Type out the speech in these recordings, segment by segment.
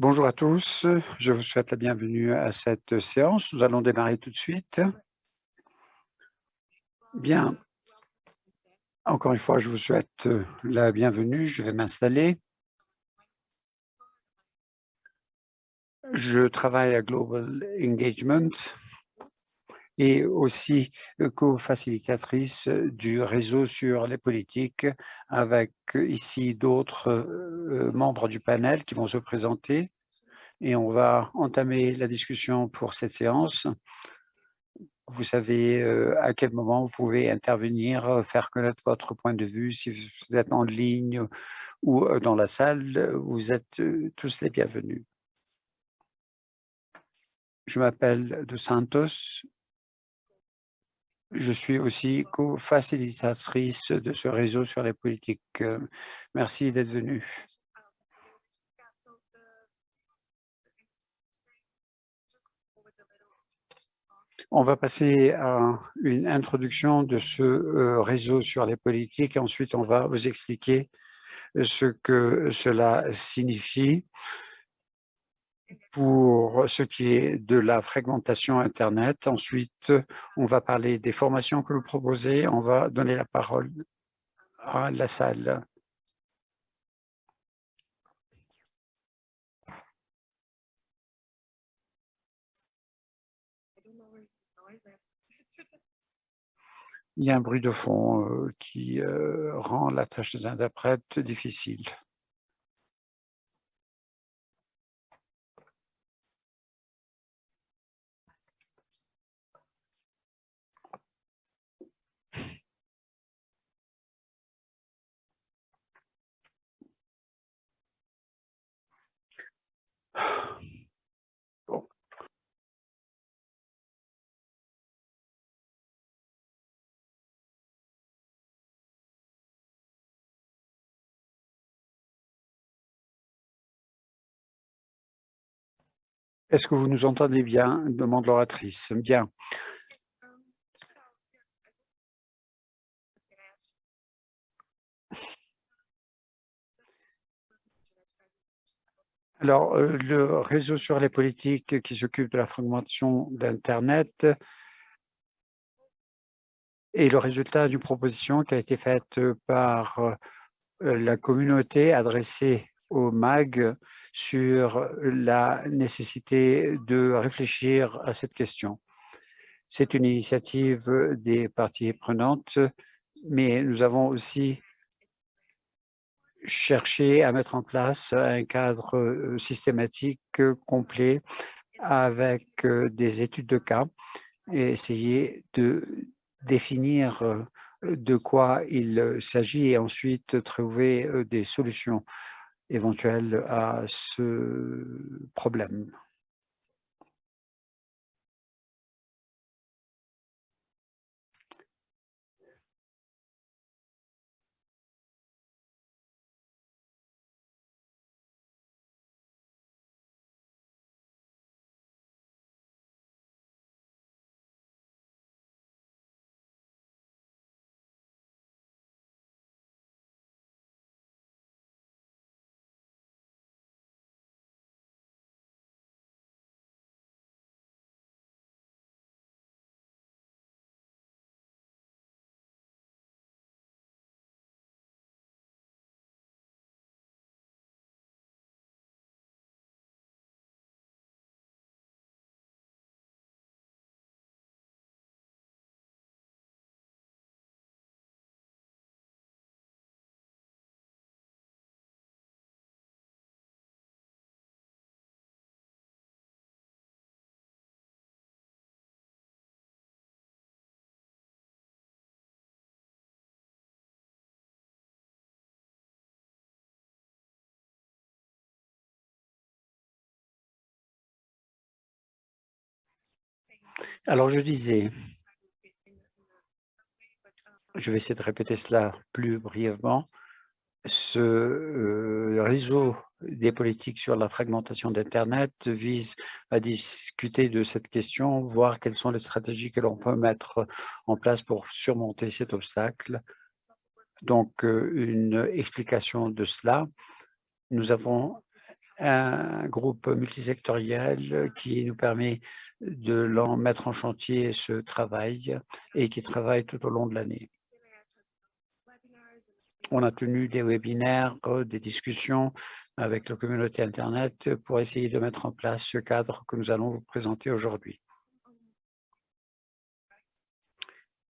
Bonjour à tous, je vous souhaite la bienvenue à cette séance. Nous allons démarrer tout de suite. Bien, encore une fois, je vous souhaite la bienvenue. Je vais m'installer. Je travaille à Global Engagement et aussi co-facilitatrice du réseau sur les politiques avec ici d'autres membres du panel qui vont se présenter et on va entamer la discussion pour cette séance. Vous savez à quel moment vous pouvez intervenir, faire connaître votre point de vue. Si vous êtes en ligne ou dans la salle, vous êtes tous les bienvenus. Je m'appelle De Santos, je suis aussi co-facilitatrice de ce réseau sur les politiques. Euh, merci d'être venu. On va passer à une introduction de ce euh, réseau sur les politiques. Ensuite, on va vous expliquer ce que cela signifie pour ce qui est de la fragmentation Internet. Ensuite, on va parler des formations que vous proposez. On va donner la parole à la salle. Il y a un bruit de fond euh, qui euh, rend la tâche des interprètes difficile. Est-ce que vous nous entendez bien? demande l'oratrice. Bien. Alors, euh, le réseau sur les politiques qui s'occupe de la fragmentation d'Internet est le résultat d'une proposition qui a été faite par euh, la communauté adressée au MAG sur la nécessité de réfléchir à cette question. C'est une initiative des parties prenantes, mais nous avons aussi cherché à mettre en place un cadre systématique complet avec des études de cas et essayer de définir de quoi il s'agit et ensuite trouver des solutions éventuelle à ce problème. Alors, je disais, je vais essayer de répéter cela plus brièvement, ce euh, réseau des politiques sur la fragmentation d'Internet vise à discuter de cette question, voir quelles sont les stratégies que l'on peut mettre en place pour surmonter cet obstacle. Donc, euh, une explication de cela. Nous avons un groupe multisectoriel qui nous permet de mettre en chantier ce travail et qui travaille tout au long de l'année. On a tenu des webinaires, des discussions avec la communauté Internet pour essayer de mettre en place ce cadre que nous allons vous présenter aujourd'hui.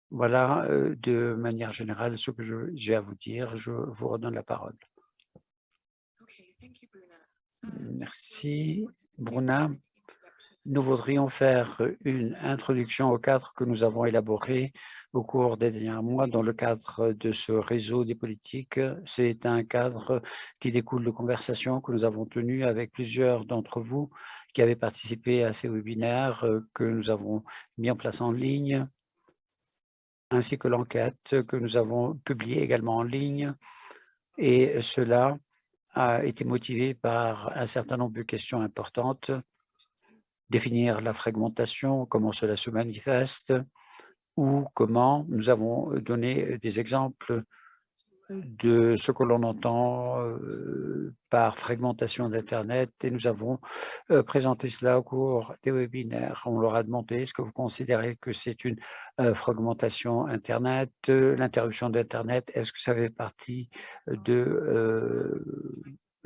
Voilà euh, de manière générale ce que j'ai à vous dire. Je vous redonne la parole. Merci, Bruna. Nous voudrions faire une introduction au cadre que nous avons élaboré au cours des derniers mois dans le cadre de ce réseau des politiques. C'est un cadre qui découle de conversations que nous avons tenues avec plusieurs d'entre vous qui avaient participé à ces webinaires que nous avons mis en place en ligne, ainsi que l'enquête que nous avons publiée également en ligne. Et cela a été motivé par un certain nombre de questions importantes définir la fragmentation, comment cela se manifeste, ou comment nous avons donné des exemples de ce que l'on entend par fragmentation d'Internet et nous avons présenté cela au cours des webinaires. On leur a demandé est-ce que vous considérez que c'est une fragmentation Internet, l'interruption d'Internet, est-ce que ça fait partie de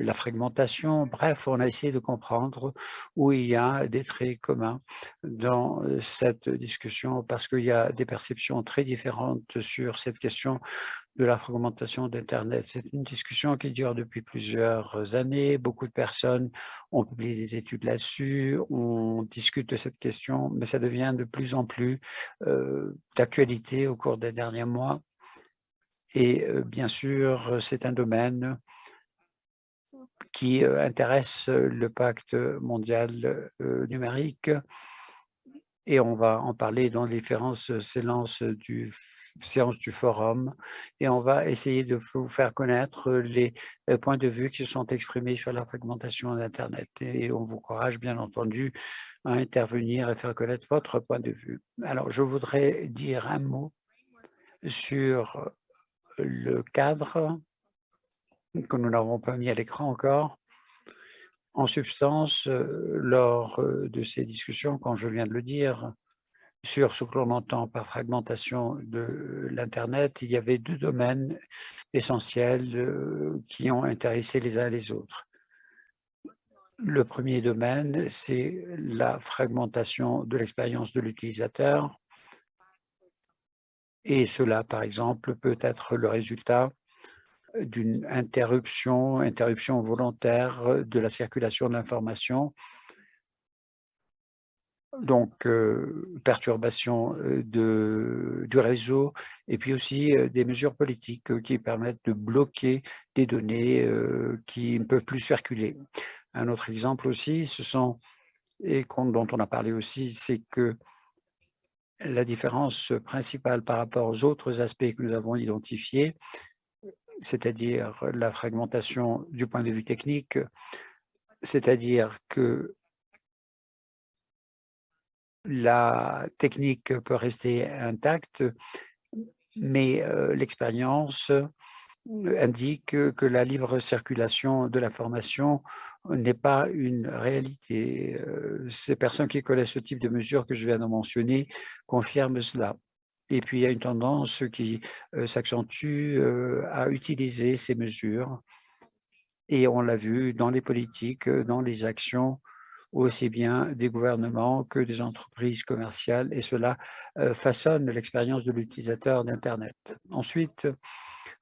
la fragmentation. Bref, on a essayé de comprendre où il y a des traits communs dans cette discussion parce qu'il y a des perceptions très différentes sur cette question de la fragmentation d'Internet. C'est une discussion qui dure depuis plusieurs années. Beaucoup de personnes ont publié des études là-dessus. On discute de cette question, mais ça devient de plus en plus d'actualité au cours des derniers mois. Et bien sûr, c'est un domaine qui intéresse le pacte mondial numérique. Et on va en parler dans les différentes séances du, séances du forum. Et on va essayer de vous faire connaître les points de vue qui sont exprimés sur la fragmentation d'Internet. Et on vous encourage bien entendu à intervenir et faire connaître votre point de vue. Alors, je voudrais dire un mot sur le cadre que nous n'avons pas mis à l'écran encore. En substance, lors de ces discussions, quand je viens de le dire, sur ce que l'on entend par fragmentation de l'Internet, il y avait deux domaines essentiels qui ont intéressé les uns les autres. Le premier domaine, c'est la fragmentation de l'expérience de l'utilisateur. Et cela, par exemple, peut être le résultat d'une interruption, interruption volontaire de la circulation de l'information, donc perturbation de, du réseau et puis aussi des mesures politiques qui permettent de bloquer des données qui ne peuvent plus circuler. Un autre exemple aussi, ce sont, et dont on a parlé aussi, c'est que la différence principale par rapport aux autres aspects que nous avons identifiés, c'est-à-dire la fragmentation du point de vue technique, c'est-à-dire que la technique peut rester intacte, mais l'expérience indique que la libre circulation de l'information n'est pas une réalité. Ces personnes qui connaissent ce type de mesures que je viens de mentionner confirment cela. Et puis, il y a une tendance qui s'accentue à utiliser ces mesures. Et on l'a vu dans les politiques, dans les actions, aussi bien des gouvernements que des entreprises commerciales. Et cela façonne l'expérience de l'utilisateur d'Internet. Ensuite,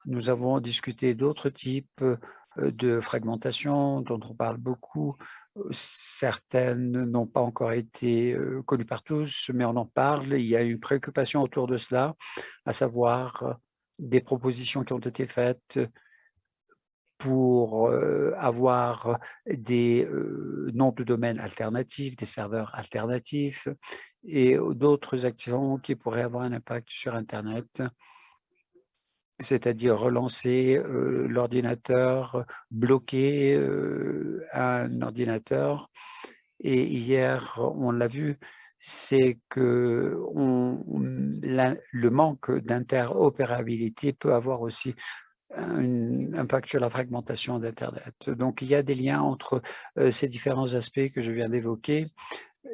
nous avons discuté d'autres types de fragmentation dont on parle beaucoup Certaines n'ont pas encore été connues par tous, mais on en parle. Il y a une préoccupation autour de cela, à savoir des propositions qui ont été faites pour avoir des noms de domaines alternatifs, des serveurs alternatifs et d'autres actions qui pourraient avoir un impact sur Internet c'est-à-dire relancer l'ordinateur, bloquer un ordinateur. Et hier, on l'a vu, c'est que le manque d'interopérabilité peut avoir aussi un impact sur la fragmentation d'Internet. Donc, il y a des liens entre ces différents aspects que je viens d'évoquer,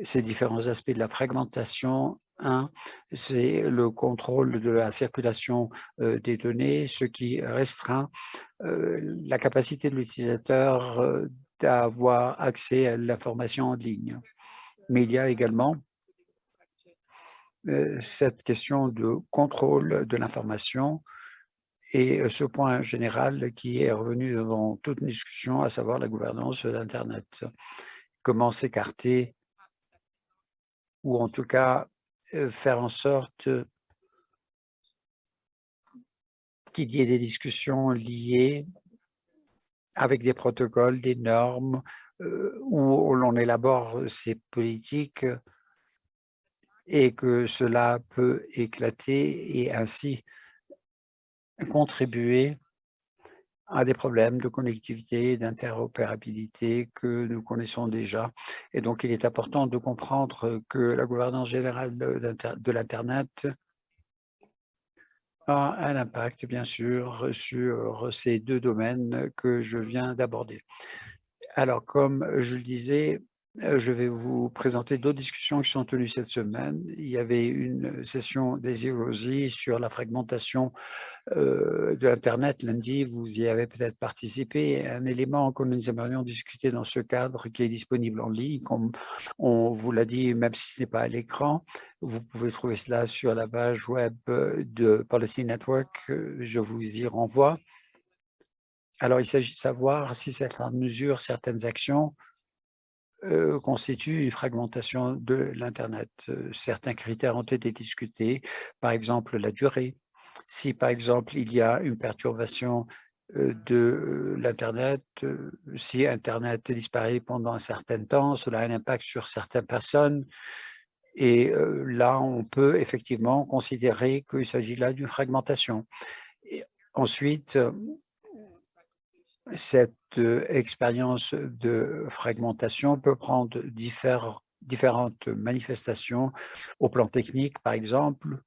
ces différents aspects de la fragmentation. Un, c'est le contrôle de la circulation des données, ce qui restreint la capacité de l'utilisateur d'avoir accès à l'information en ligne. Mais il y a également cette question de contrôle de l'information et ce point général qui est revenu dans toute discussion, à savoir la gouvernance d'Internet. Comment s'écarter ou en tout cas faire en sorte qu'il y ait des discussions liées avec des protocoles, des normes, où l'on élabore ces politiques et que cela peut éclater et ainsi contribuer à des problèmes de connectivité, d'interopérabilité que nous connaissons déjà. Et donc, il est important de comprendre que la gouvernance générale de l'Internet a un impact, bien sûr, sur ces deux domaines que je viens d'aborder. Alors, comme je le disais, je vais vous présenter d'autres discussions qui sont tenues cette semaine. Il y avait une session des EOSI sur la fragmentation de l'Internet lundi, vous y avez peut-être participé. Un élément que nous aimerions discuter dans ce cadre qui est disponible en ligne, comme on vous l'a dit, même si ce n'est pas à l'écran, vous pouvez trouver cela sur la page web de Policy Network, je vous y renvoie. Alors, il s'agit de savoir si certaines mesures, certaines actions constituent une fragmentation de l'Internet. Certains critères ont été discutés, par exemple la durée, si par exemple il y a une perturbation de l'Internet, si Internet disparaît pendant un certain temps, cela a un impact sur certaines personnes. Et là, on peut effectivement considérer qu'il s'agit là d'une fragmentation. Ensuite, cette expérience de fragmentation peut prendre différentes manifestations au plan technique, par exemple,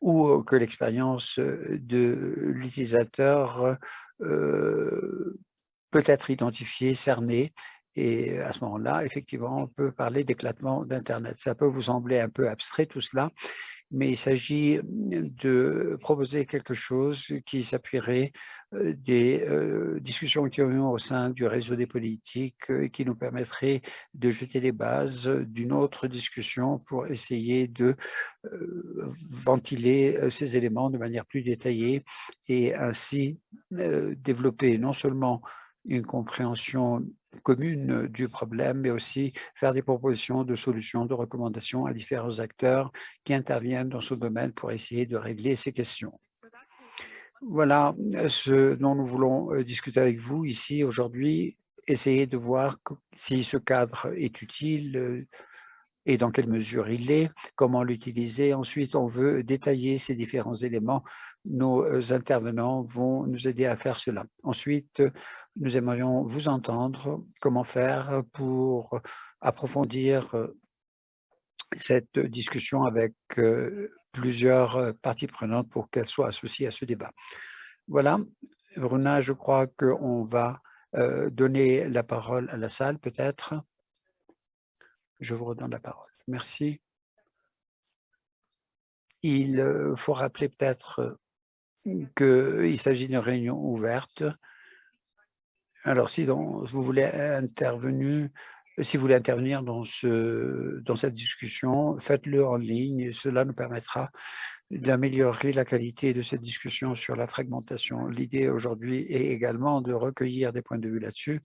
ou que l'expérience de l'utilisateur peut être identifiée, cernée, et à ce moment-là, effectivement, on peut parler d'éclatement d'Internet. Ça peut vous sembler un peu abstrait tout cela, mais il s'agit de proposer quelque chose qui s'appuierait des discussions qui ont eu au sein du réseau des politiques et qui nous permettrait de jeter les bases d'une autre discussion pour essayer de ventiler ces éléments de manière plus détaillée et ainsi développer non seulement une compréhension commune du problème, mais aussi faire des propositions de solutions, de recommandations à différents acteurs qui interviennent dans ce domaine pour essayer de régler ces questions. Voilà ce dont nous voulons discuter avec vous ici aujourd'hui, essayer de voir si ce cadre est utile et dans quelle mesure il est, comment l'utiliser. Ensuite, on veut détailler ces différents éléments nos intervenants vont nous aider à faire cela. Ensuite, nous aimerions vous entendre comment faire pour approfondir cette discussion avec plusieurs parties prenantes pour qu'elles soient associées à ce débat. Voilà, Bruna, je crois qu'on va donner la parole à la salle peut-être. Je vous redonne la parole. Merci. Il faut rappeler peut-être qu'il s'agit d'une réunion ouverte. Alors, si vous voulez intervenir, dans cette discussion, faites-le en ligne. Cela nous permettra d'améliorer la qualité de cette discussion sur la fragmentation. L'idée aujourd'hui est également de recueillir des points de vue là-dessus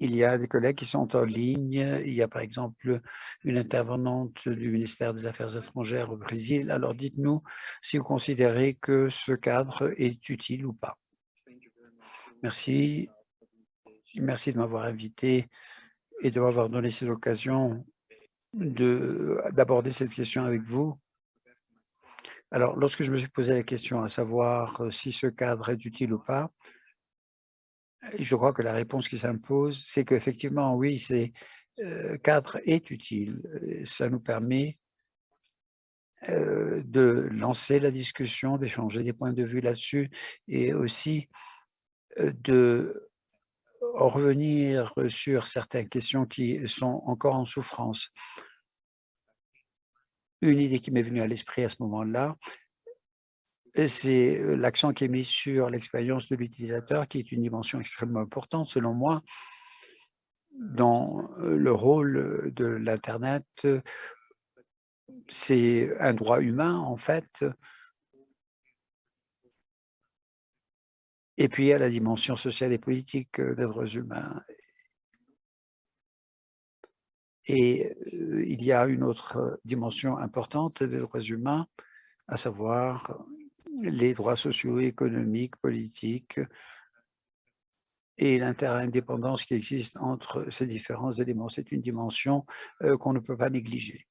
il y a des collègues qui sont en ligne. Il y a par exemple une intervenante du ministère des Affaires étrangères au Brésil. Alors dites-nous si vous considérez que ce cadre est utile ou pas. Merci. Merci de m'avoir invité et de m'avoir donné cette occasion d'aborder cette question avec vous. Alors, lorsque je me suis posé la question à savoir si ce cadre est utile ou pas, je crois que la réponse qui s'impose, c'est qu'effectivement, oui, ce cadre est utile. Ça nous permet de lancer la discussion, d'échanger des points de vue là-dessus et aussi de revenir sur certaines questions qui sont encore en souffrance. Une idée qui m'est venue à l'esprit à ce moment-là, c'est l'accent qui est mis sur l'expérience de l'utilisateur, qui est une dimension extrêmement importante, selon moi, dans le rôle de l'Internet. C'est un droit humain, en fait. Et puis, il y a la dimension sociale et politique des droits humains. Et il y a une autre dimension importante des droits humains, à savoir les droits sociaux, économiques, politiques et l'interindépendance qui existe entre ces différents éléments. C'est une dimension qu'on ne peut pas négliger.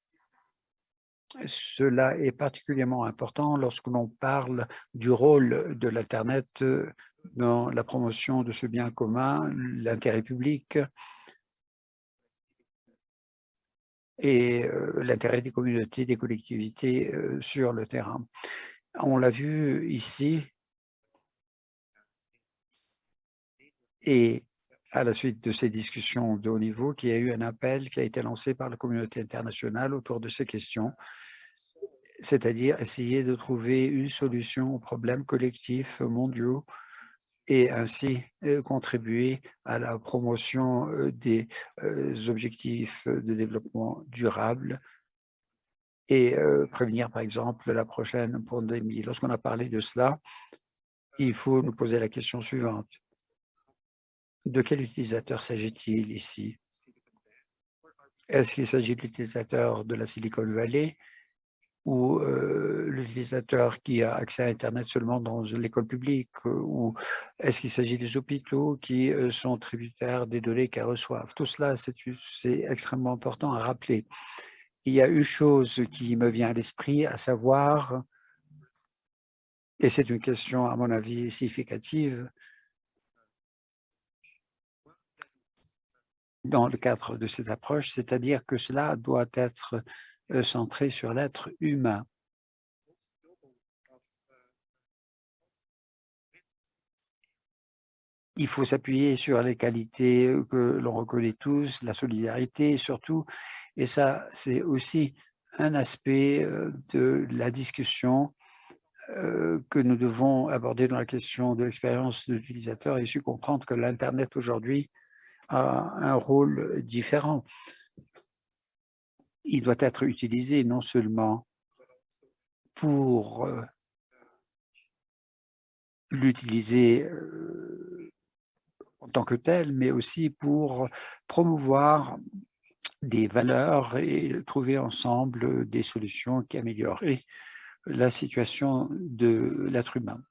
Cela est particulièrement important lorsque l'on parle du rôle de l'Internet dans la promotion de ce bien commun, l'intérêt public et l'intérêt des communautés, des collectivités sur le terrain. On l'a vu ici. Et à la suite de ces discussions de haut niveau, qu'il y a eu un appel qui a été lancé par la communauté internationale autour de ces questions, c'est-à-dire essayer de trouver une solution aux problèmes collectifs mondiaux et ainsi contribuer à la promotion des objectifs de développement durable et prévenir, par exemple, la prochaine pandémie. Lorsqu'on a parlé de cela, il faut nous poser la question suivante. De quel utilisateur s'agit-il ici? Est-ce qu'il s'agit de l'utilisateur de la Silicon Valley ou l'utilisateur qui a accès à Internet seulement dans l'école publique ou est-ce qu'il s'agit des hôpitaux qui sont tributaires des données qu'elles reçoivent? Tout cela, c'est extrêmement important à rappeler il y a une chose qui me vient à l'esprit, à savoir, et c'est une question à mon avis significative, dans le cadre de cette approche, c'est-à-dire que cela doit être euh, centré sur l'être humain. Il faut s'appuyer sur les qualités que l'on reconnaît tous, la solidarité surtout, et ça, c'est aussi un aspect de la discussion que nous devons aborder dans la question de l'expérience de l'utilisateur et su comprendre que l'Internet aujourd'hui a un rôle différent. Il doit être utilisé non seulement pour l'utiliser en tant que tel, mais aussi pour promouvoir des valeurs et trouver ensemble des solutions qui amélioreraient la situation de l'être humain.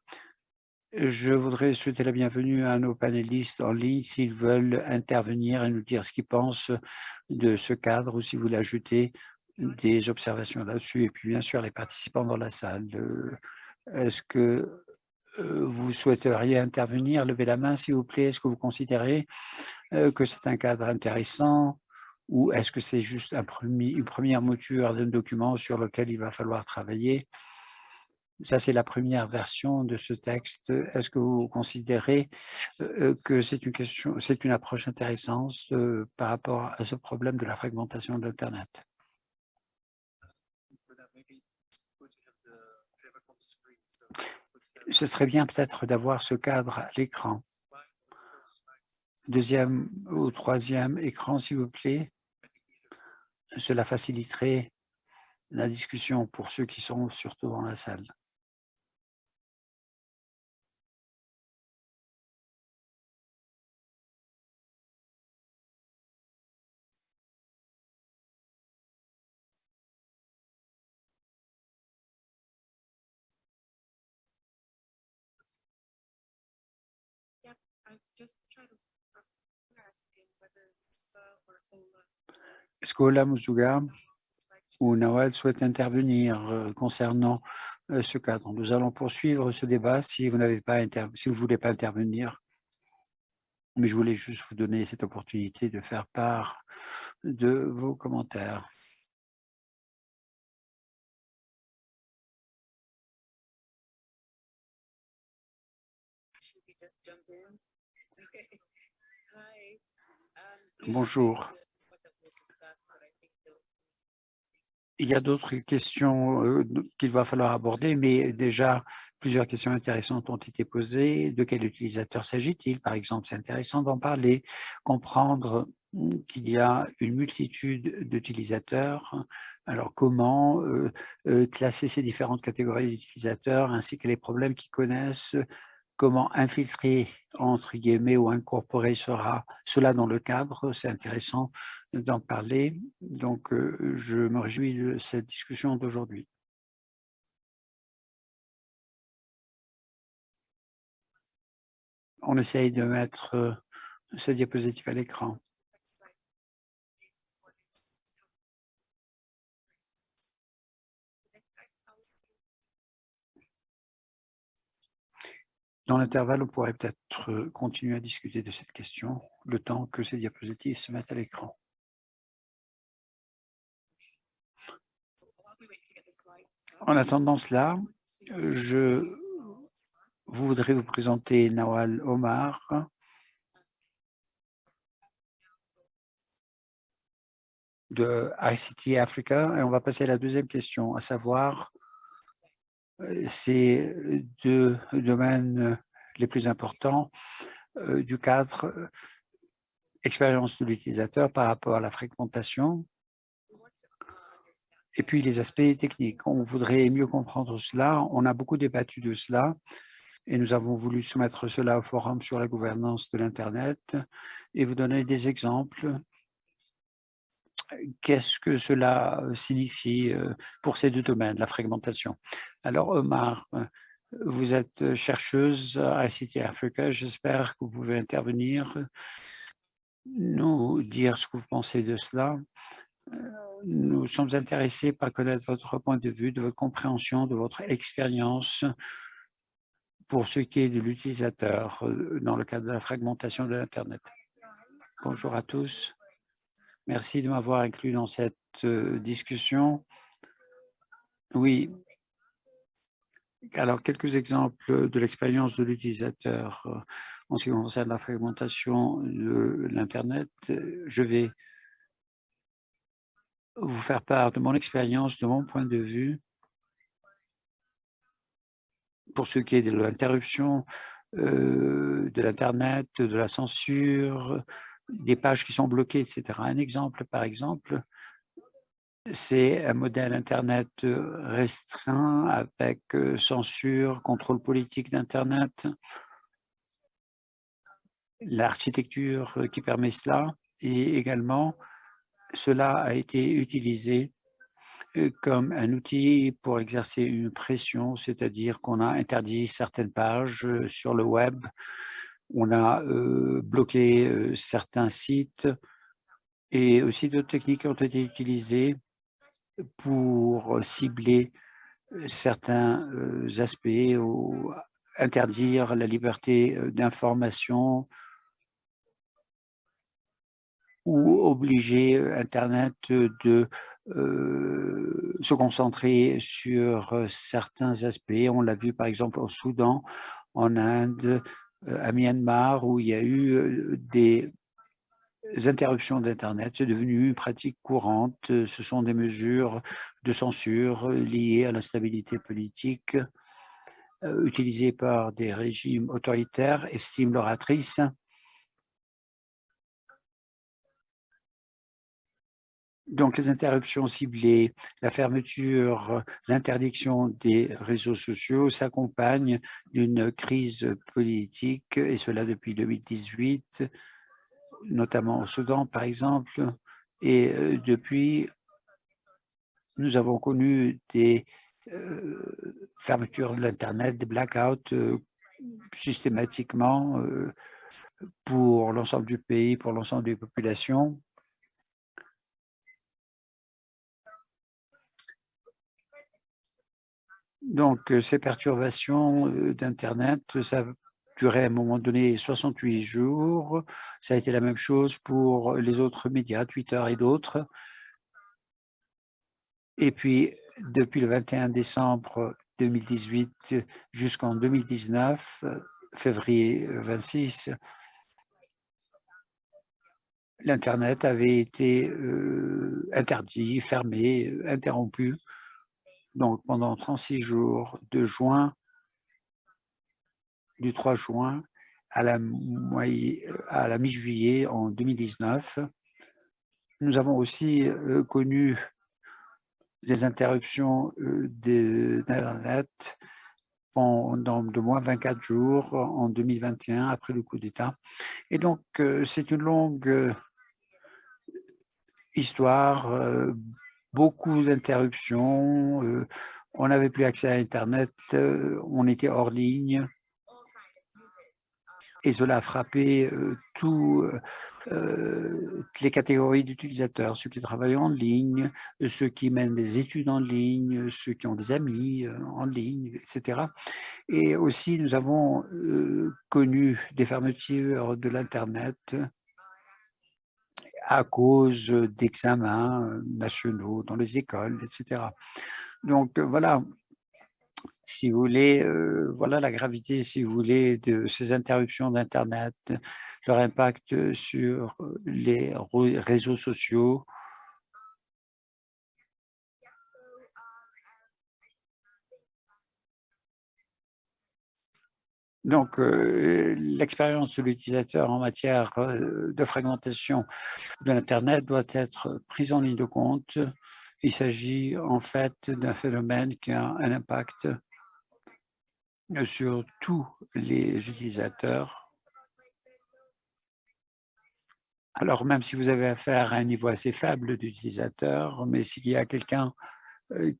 Je voudrais souhaiter la bienvenue à nos panélistes en ligne s'ils veulent intervenir et nous dire ce qu'ils pensent de ce cadre ou si vous voulez ajouter des observations là-dessus. Et puis, bien sûr, les participants dans la salle. Est-ce que vous souhaiteriez intervenir? Levez la main, s'il vous plaît. Est-ce que vous considérez que c'est un cadre intéressant ou est-ce que c'est juste une première mouture d'un document sur lequel il va falloir travailler? Ça, c'est la première version de ce texte. Est-ce que vous considérez que c'est une question, c'est une approche intéressante par rapport à ce problème de la fragmentation de l'Internet? Ce serait bien peut-être d'avoir ce cadre à l'écran. Deuxième ou troisième écran, s'il vous plaît. Cela faciliterait la discussion pour ceux qui sont surtout dans la salle. qu'Ola Musuga ou Nawal souhaitent intervenir euh, concernant euh, ce cadre? Nous allons poursuivre ce débat si vous n'avez pas si vous voulez pas intervenir. mais je voulais juste vous donner cette opportunité de faire part de vos commentaires. Bonjour. Il y a d'autres questions euh, qu'il va falloir aborder, mais déjà, plusieurs questions intéressantes ont été posées. De quel utilisateur s'agit-il? Par exemple, c'est intéressant d'en parler, comprendre qu'il y a une multitude d'utilisateurs. Alors, comment euh, euh, classer ces différentes catégories d'utilisateurs ainsi que les problèmes qu'ils connaissent comment infiltrer, entre guillemets, ou incorporer sera, cela dans le cadre. C'est intéressant d'en parler. Donc, euh, je me réjouis de cette discussion d'aujourd'hui. On essaye de mettre euh, ce diapositive à l'écran. Dans l'intervalle, on pourrait peut-être euh, continuer à discuter de cette question, le temps que ces diapositives se mettent à l'écran. En attendant cela, je voudrais vous présenter Nawal Omar, de ICT Africa, et on va passer à la deuxième question, à savoir ces deux domaines les plus importants du cadre expérience de l'utilisateur par rapport à la fragmentation et puis les aspects techniques. On voudrait mieux comprendre cela. On a beaucoup débattu de cela et nous avons voulu soumettre cela au forum sur la gouvernance de l'Internet et vous donner des exemples qu'est-ce que cela signifie pour ces deux domaines, la fragmentation Alors Omar, vous êtes chercheuse à ICT Africa, j'espère que vous pouvez intervenir, nous dire ce que vous pensez de cela. Nous sommes intéressés par connaître votre point de vue, de votre compréhension, de votre expérience pour ce qui est de l'utilisateur dans le cadre de la fragmentation de l'Internet. Bonjour à tous. Merci de m'avoir inclus dans cette discussion. Oui. Alors, quelques exemples de l'expérience de l'utilisateur en ce qui concerne la fragmentation de l'Internet. Je vais vous faire part de mon expérience, de mon point de vue, pour ce qui est de l'interruption de l'Internet, de la censure, des pages qui sont bloquées, etc. Un exemple, par exemple, c'est un modèle Internet restreint avec censure, contrôle politique d'Internet, l'architecture qui permet cela et également cela a été utilisé comme un outil pour exercer une pression, c'est-à-dire qu'on a interdit certaines pages sur le web. On a bloqué certains sites. Et aussi d'autres techniques ont été utilisées pour cibler certains aspects ou interdire la liberté d'information ou obliger Internet de se concentrer sur certains aspects. On l'a vu par exemple au Soudan, en Inde, à Myanmar où il y a eu des interruptions d'Internet. C'est devenu une pratique courante. Ce sont des mesures de censure liées à l'instabilité politique utilisées par des régimes autoritaires, estime l'oratrice. Donc, les interruptions ciblées, la fermeture, l'interdiction des réseaux sociaux s'accompagnent d'une crise politique, et cela depuis 2018, notamment au Soudan, par exemple. Et depuis, nous avons connu des fermetures de l'Internet, des blackouts systématiquement pour l'ensemble du pays, pour l'ensemble des populations. Donc, ces perturbations d'Internet, ça durer à un moment donné 68 jours. Ça a été la même chose pour les autres médias, Twitter et d'autres. Et puis, depuis le 21 décembre 2018 jusqu'en 2019, février 26, l'Internet avait été euh, interdit, fermé, interrompu. Donc, pendant 36 jours, de juin, du 3 juin à la, mi-juillet en 2019, nous avons aussi euh, connu des interruptions euh, d'Internet pendant de moins 24 jours en 2021 après le coup d'État. Et donc, c'est une longue histoire, euh, beaucoup d'interruptions, euh, on n'avait plus accès à Internet, euh, on était hors ligne. Et cela a frappé toutes les catégories d'utilisateurs, ceux qui travaillent en ligne, ceux qui mènent des études en ligne, ceux qui ont des amis en ligne, etc. Et aussi, nous avons connu des fermetures de l'Internet à cause d'examens nationaux dans les écoles, etc. Donc voilà, si vous voulez, voilà la gravité, si vous voulez, de ces interruptions d'Internet, leur impact sur les réseaux sociaux, Donc, l'expérience de l'utilisateur en matière de fragmentation de l'Internet doit être prise en ligne de compte. Il s'agit en fait d'un phénomène qui a un impact sur tous les utilisateurs. Alors, même si vous avez affaire à un niveau assez faible d'utilisateurs, mais s'il y a quelqu'un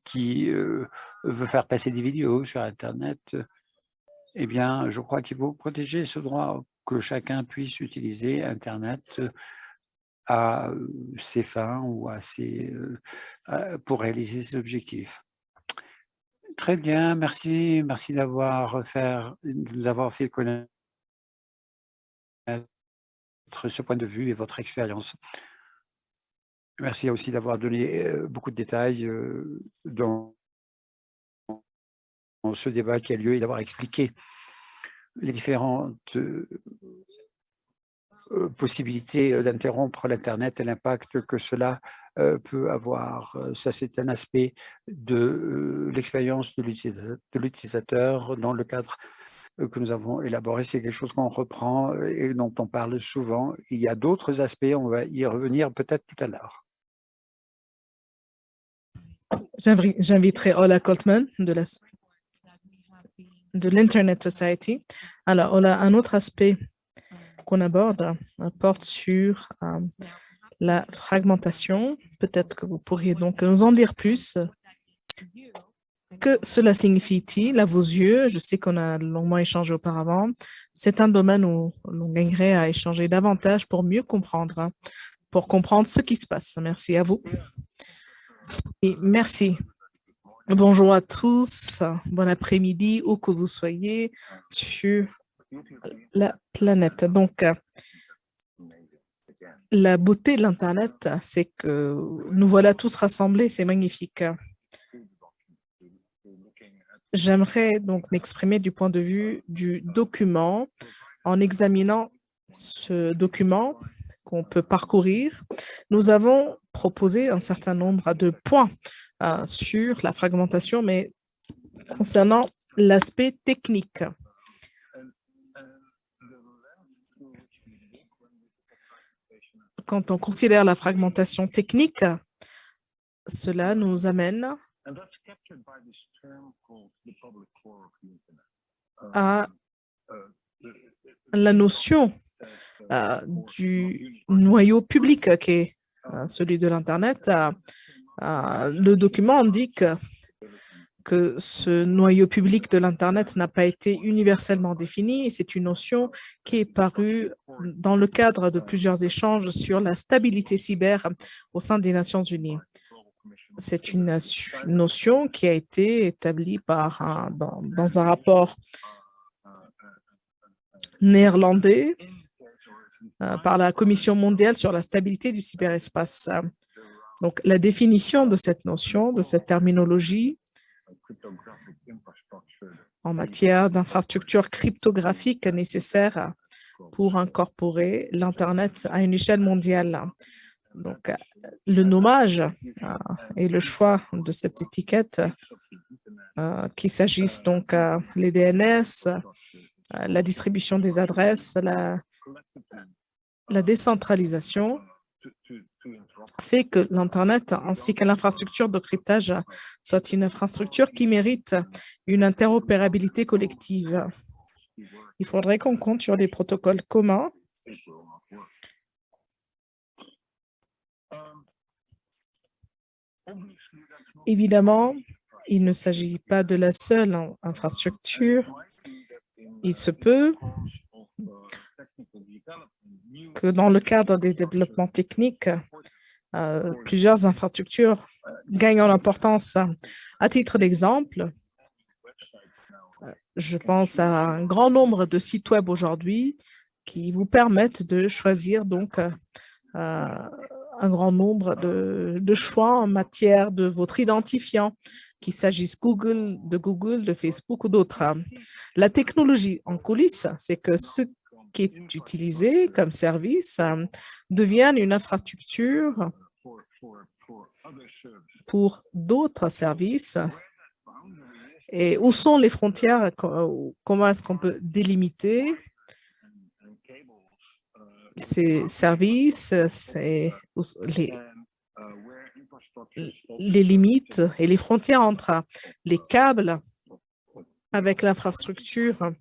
qui veut faire passer des vidéos sur Internet, eh bien, je crois qu'il faut protéger ce droit que chacun puisse utiliser Internet à ses fins ou à ses, pour réaliser ses objectifs. Très bien, merci, merci d'avoir fait, nous avoir fait connaître ce point de vue et votre expérience. Merci aussi d'avoir donné beaucoup de détails dans ce débat qui a lieu et d'avoir expliqué les différentes euh, euh, possibilités euh, d'interrompre l'Internet et l'impact que cela peut avoir. Ça, c'est un aspect de l'expérience de l'utilisateur dans le cadre que nous avons élaboré. C'est quelque chose qu'on reprend et dont on parle souvent. Il y a d'autres aspects, on va y revenir peut-être tout à l'heure. J'inviterai Ola Coltman de l'Internet Society. Alors, on a un autre aspect qu'on aborde, euh, porte sur euh, la fragmentation. Peut-être que vous pourriez donc nous en dire plus. Que cela signifie-t-il à vos yeux? Je sais qu'on a longuement échangé auparavant. C'est un domaine où l'on gagnerait à échanger davantage pour mieux comprendre, pour comprendre ce qui se passe. Merci à vous. Et merci Bonjour à tous, bon après-midi, où que vous soyez sur la planète. Donc, la beauté de l'Internet, c'est que nous voilà tous rassemblés, c'est magnifique. J'aimerais donc m'exprimer du point de vue du document en examinant ce document qu'on peut parcourir. Nous avons proposé un certain nombre de points euh, sur la fragmentation, mais concernant l'aspect technique. Quand on considère la fragmentation technique, cela nous amène à la notion euh, du noyau public qui est euh, celui de l'Internet. Euh, le document indique que ce noyau public de l'Internet n'a pas été universellement défini c'est une notion qui est parue dans le cadre de plusieurs échanges sur la stabilité cyber au sein des Nations Unies. C'est une notion qui a été établie dans, un rapport néerlandais par la Commission mondiale sur la stabilité du cyberespace. Donc, la définition de cette notion, de cette terminologie en matière d'infrastructure cryptographique nécessaire pour incorporer l'Internet à une échelle mondiale. Donc, le nommage euh, et le choix de cette étiquette, euh, qu'il s'agisse donc euh, les DNS, la distribution des adresses, la décentralisation, fait que l'Internet ainsi que l'infrastructure de cryptage soit une infrastructure qui mérite une interopérabilité collective. Il faudrait qu'on compte sur des protocoles communs Évidemment, il ne s'agit pas de la seule infrastructure. Il se peut que dans le cadre des développements techniques, euh, plusieurs infrastructures gagnent en importance. À titre d'exemple, je pense à un grand nombre de sites web aujourd'hui qui vous permettent de choisir donc euh, un grand nombre de, de, choix en matière de votre identifiant, qu'il s'agisse Google, de Google, de Facebook ou d'autres. La technologie en coulisses, c'est que ce qui est utilisé comme service euh, devienne une infrastructure pour d'autres services. Et où sont les frontières? Comment est-ce qu'on peut délimiter? ces services, les, les limites et les frontières entre les câbles avec l'infrastructure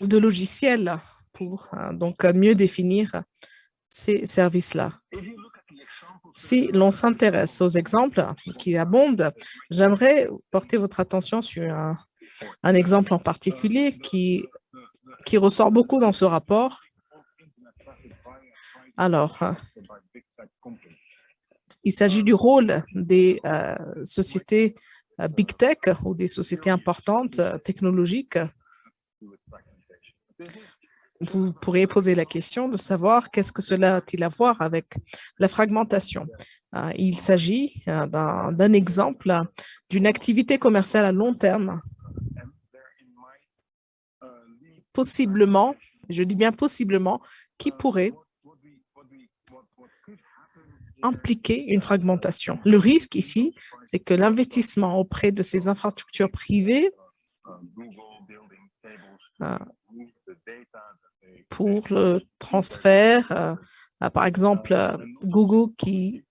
de logiciels pour euh, donc mieux définir ces services-là. Si l'on s'intéresse aux exemples qui abondent, j'aimerais porter votre attention sur un, exemple en particulier qui, ressort beaucoup dans ce rapport. Alors, il s'agit du rôle des euh, sociétés euh, Big Tech ou des sociétés importantes euh, technologiques vous pourriez poser la question de savoir qu'est-ce que cela a-t-il à voir avec la fragmentation. Euh, il s'agit euh, d'un exemple d'une activité commerciale à long terme. Possiblement, je dis bien possiblement, qui pourrait impliquer une fragmentation. Le risque ici, c'est que l'investissement auprès de ces infrastructures privées euh, pour le transfert, euh, par exemple, euh, Google qui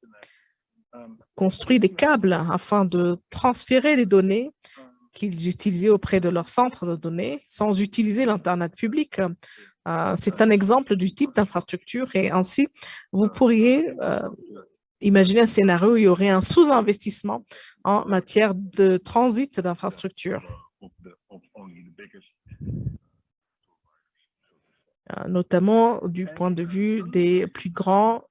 construit des câbles afin de transférer les données qu'ils utilisaient auprès de leur centre de données sans utiliser l'Internet public. Euh, c'est un exemple du type d'infrastructure et ainsi, vous pourriez imaginer un scénario où il y aurait un sous-investissement en matière de transit d'infrastructures. Euh, notamment du point de vue des plus grands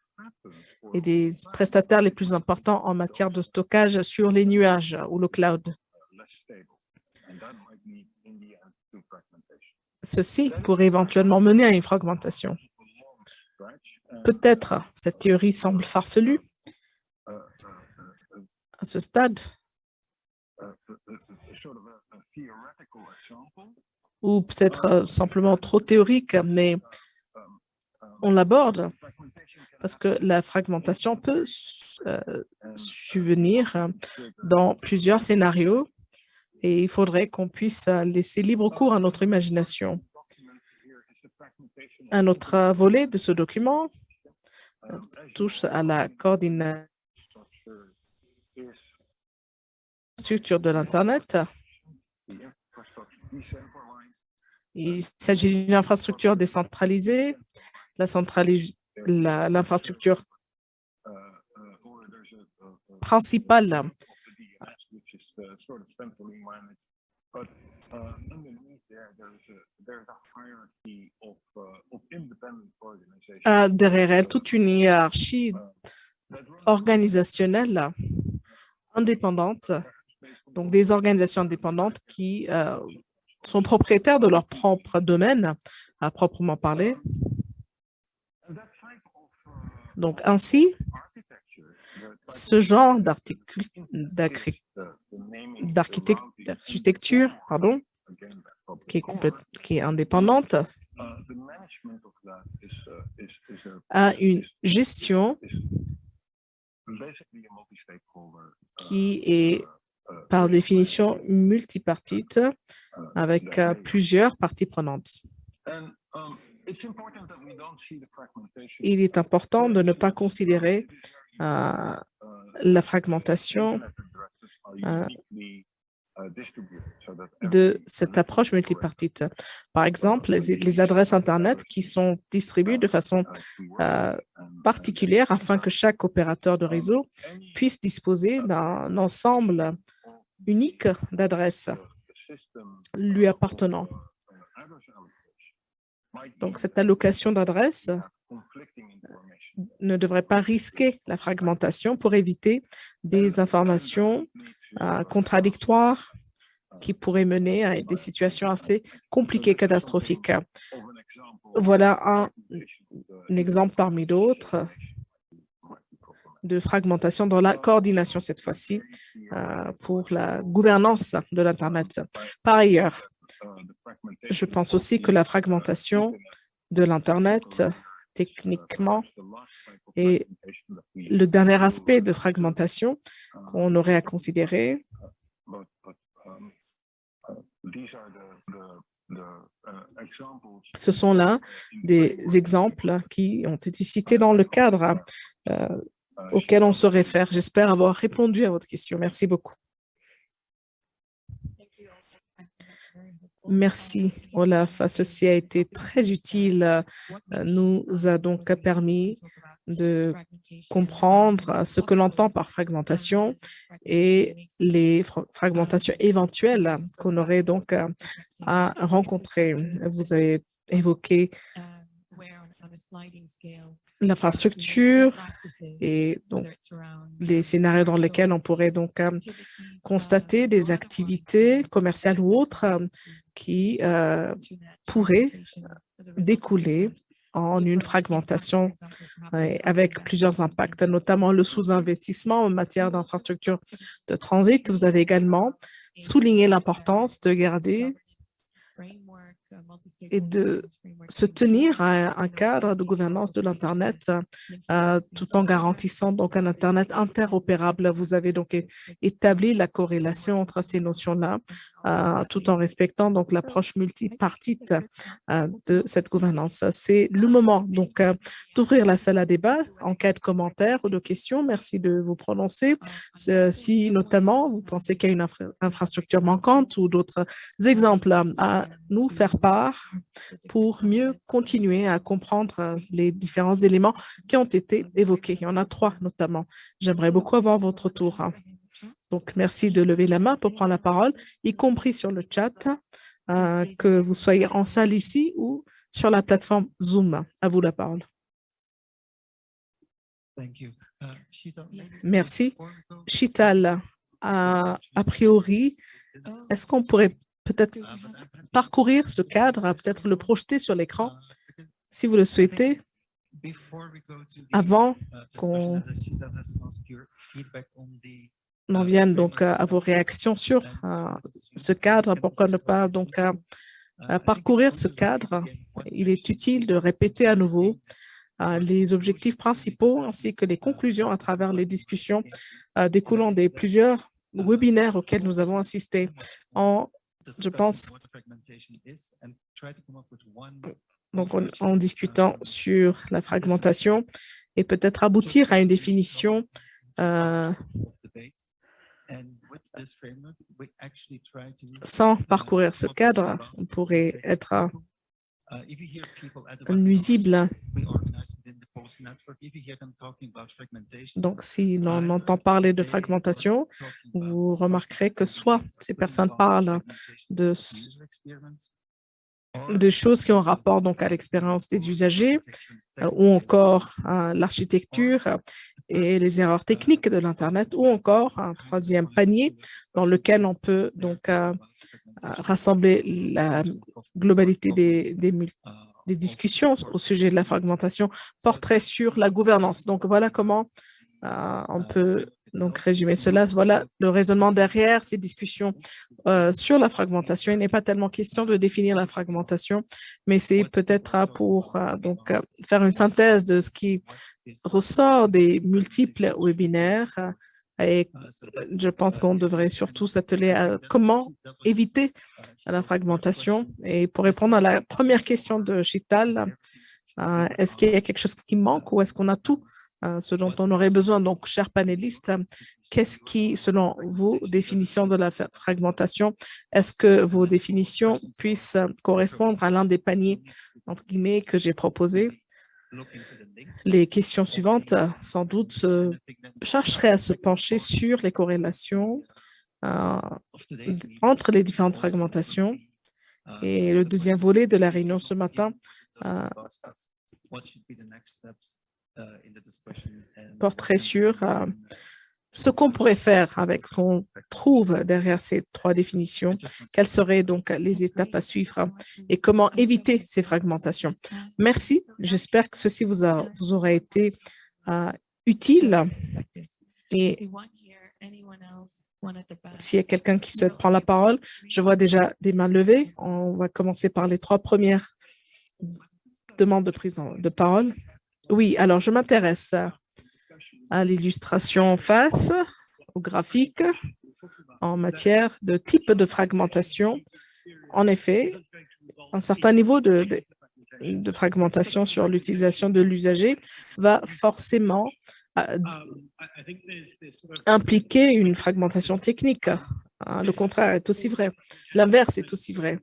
et des prestataires les plus importants en matière de stockage sur les nuages ou le cloud. Ceci pourrait éventuellement mener à une fragmentation. Peut-être cette théorie semble farfelue à ce stade ou peut-être euh, simplement trop théorique, mais on l'aborde parce que la fragmentation peut euh, subvenir dans plusieurs scénarios et il faudrait qu'on puisse laisser libre cours à notre imagination. Un autre volet de ce document euh, touche à la coordination de l'Internet. Il s'agit d'une infrastructure décentralisée, l'infrastructure principale derrière elle toute une hiérarchie organisationnelle indépendante, donc des organisations indépendantes qui euh, sont propriétaires de leur propre domaine, à proprement parler. Donc, ainsi, ce genre d'architecture pardon, qui est, qui est indépendante a une gestion qui est par définition multipartite avec plusieurs parties prenantes. Il est important de ne pas considérer la fragmentation de cette approche multipartite. Par exemple, les, adresses Internet qui sont distribuées de façon particulière afin que chaque opérateur de réseau puisse disposer d'un ensemble unique d'adresses lui appartenant. Donc, cette allocation d'adresses ne devrait pas risquer la fragmentation pour éviter des informations euh, contradictoires qui pourraient mener à des situations assez compliquées, catastrophiques. Voilà un, exemple parmi d'autres de fragmentation dans la coordination cette fois-ci euh, pour la gouvernance de l'Internet. Par ailleurs, je pense aussi que la fragmentation de l'Internet techniquement. Et le dernier aspect de fragmentation qu'on aurait à considérer, ce sont là des exemples qui ont été cités dans le cadre euh, auquel on se réfère. J'espère avoir répondu à votre question. Merci beaucoup. Merci, Olaf. Ceci a été très utile. Euh, nous a donc permis de comprendre ce que l'on entend par fragmentation et les fragmentations éventuelles qu'on aurait donc à rencontrer. Vous avez évoqué l'infrastructure et donc les scénarios dans lesquels on pourrait donc constater des activités commerciales ou autres qui euh, pourraient découler en une fragmentation avec plusieurs impacts, notamment le sous-investissement en matière d'infrastructures de transit. Vous avez également souligné l'importance de garder et de se tenir à un cadre de gouvernance de l'Internet euh, tout en garantissant donc un Internet interopérable. Vous avez donc établi la corrélation entre ces notions-là euh, tout en respectant donc l'approche multipartite euh, de cette gouvernance. C'est le moment donc d'ouvrir la salle à débat en cas de commentaires ou de questions. Merci de vous prononcer. Si notamment vous pensez qu'il y a une infrastructure manquante ou d'autres exemples à nous faire part pour mieux continuer à comprendre les différents éléments qui ont été évoqués. Il y en a trois notamment. J'aimerais beaucoup avoir votre tour. Donc, merci de lever la main pour prendre la parole, y compris sur le chat, euh, que vous soyez en salle ici ou sur la plateforme Zoom. À vous la parole. Merci. Chital, a priori, est-ce qu'on pourrait peut-être parcourir ce cadre, peut-être le projeter sur l'écran, si vous le souhaitez, avant qu'on en vienne donc à vos réactions sur euh, ce cadre. Pourquoi ne pas donc euh, parcourir ce cadre? Il est utile de répéter à nouveau euh, les objectifs principaux ainsi que les conclusions à travers les discussions découlant des plusieurs webinaires auxquels nous avons assisté en je pense, donc en, discutant sur la fragmentation et peut-être aboutir à une définition euh, sans parcourir ce cadre, on pourrait être nuisible. Donc, si l'on entend parler de fragmentation, vous remarquerez que soit ces personnes parlent de des choses qui ont rapport donc à l'expérience des usagers euh, ou encore à l'architecture et les erreurs techniques de l'Internet ou encore un troisième panier dans lequel on peut donc euh, rassembler la globalité des, des, discussions au sujet de la fragmentation porterait sur la gouvernance. Donc, voilà comment on peut donc résumer cela. Voilà le raisonnement derrière ces discussions sur la fragmentation. Il n'est pas tellement question de définir la fragmentation, mais c'est peut-être pour donc faire une synthèse de ce qui ressort des multiples webinaires et je pense qu'on devrait surtout s'atteler à comment éviter la fragmentation. Et pour répondre à la première question de Chital, euh, est-ce qu'il y a quelque chose qui manque ou est-ce qu'on a tout euh, ce dont on aurait besoin? Donc, chers panélistes, qu'est-ce qui, selon vos définitions de la fragmentation, est-ce que vos définitions puissent correspondre à l'un des paniers, entre guillemets, que j'ai proposé? Les questions suivantes, sans doute, se chercheraient à se pencher sur les corrélations euh, entre les différentes fragmentations. Et le deuxième volet de la réunion ce matin euh, porterait sur euh, ce qu'on pourrait faire avec ce qu'on trouve derrière ces trois définitions, quelles seraient donc les étapes à suivre et comment éviter ces fragmentations. Merci, j'espère que ceci vous, a, vous aura été euh, utile. Et s'il y a quelqu'un qui souhaite prendre la parole, je vois déjà des mains levées. On va commencer par les trois premières demandes de prise de parole. Oui, alors je m'intéresse à l'illustration en face, au graphique, en matière de type de fragmentation. En effet, un certain niveau de, fragmentation sur l'utilisation de l'usager va forcément euh, impliquer une fragmentation technique. Hein, le contraire est aussi vrai. L'inverse est aussi vrai.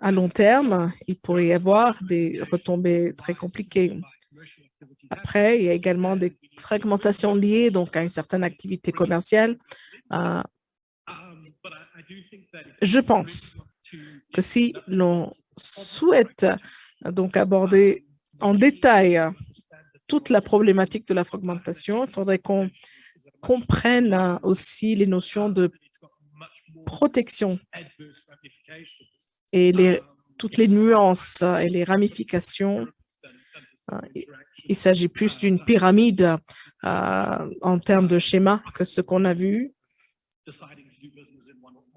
À long terme, il pourrait y avoir des retombées très compliquées. Après, il y a également des fragmentations liées donc à une certaine activité commerciale. Euh, je pense que si l'on souhaite donc aborder en détail toute la problématique de la fragmentation, il faudrait qu'on comprenne aussi les notions de protection et toutes les nuances et les ramifications. Euh, il s'agit plus d'une pyramide euh, en termes de schéma que ce qu'on a vu.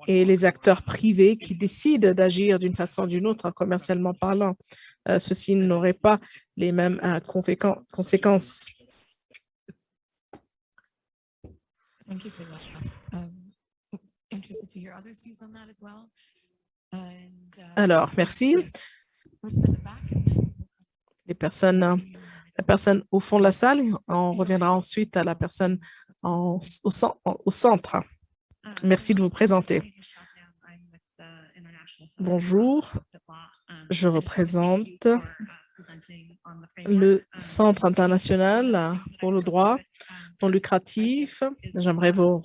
Et les acteurs privés qui décident d'agir d'une façon ou d'une autre, commercialement parlant, euh, ceci n'aurait pas les mêmes conséquences. Alors, merci. Les personnes, la personne au fond de la salle, on reviendra ensuite à la personne en, au, au centre. Merci de vous présenter. Bonjour, je représente le Centre international pour le droit non lucratif. J'aimerais vous,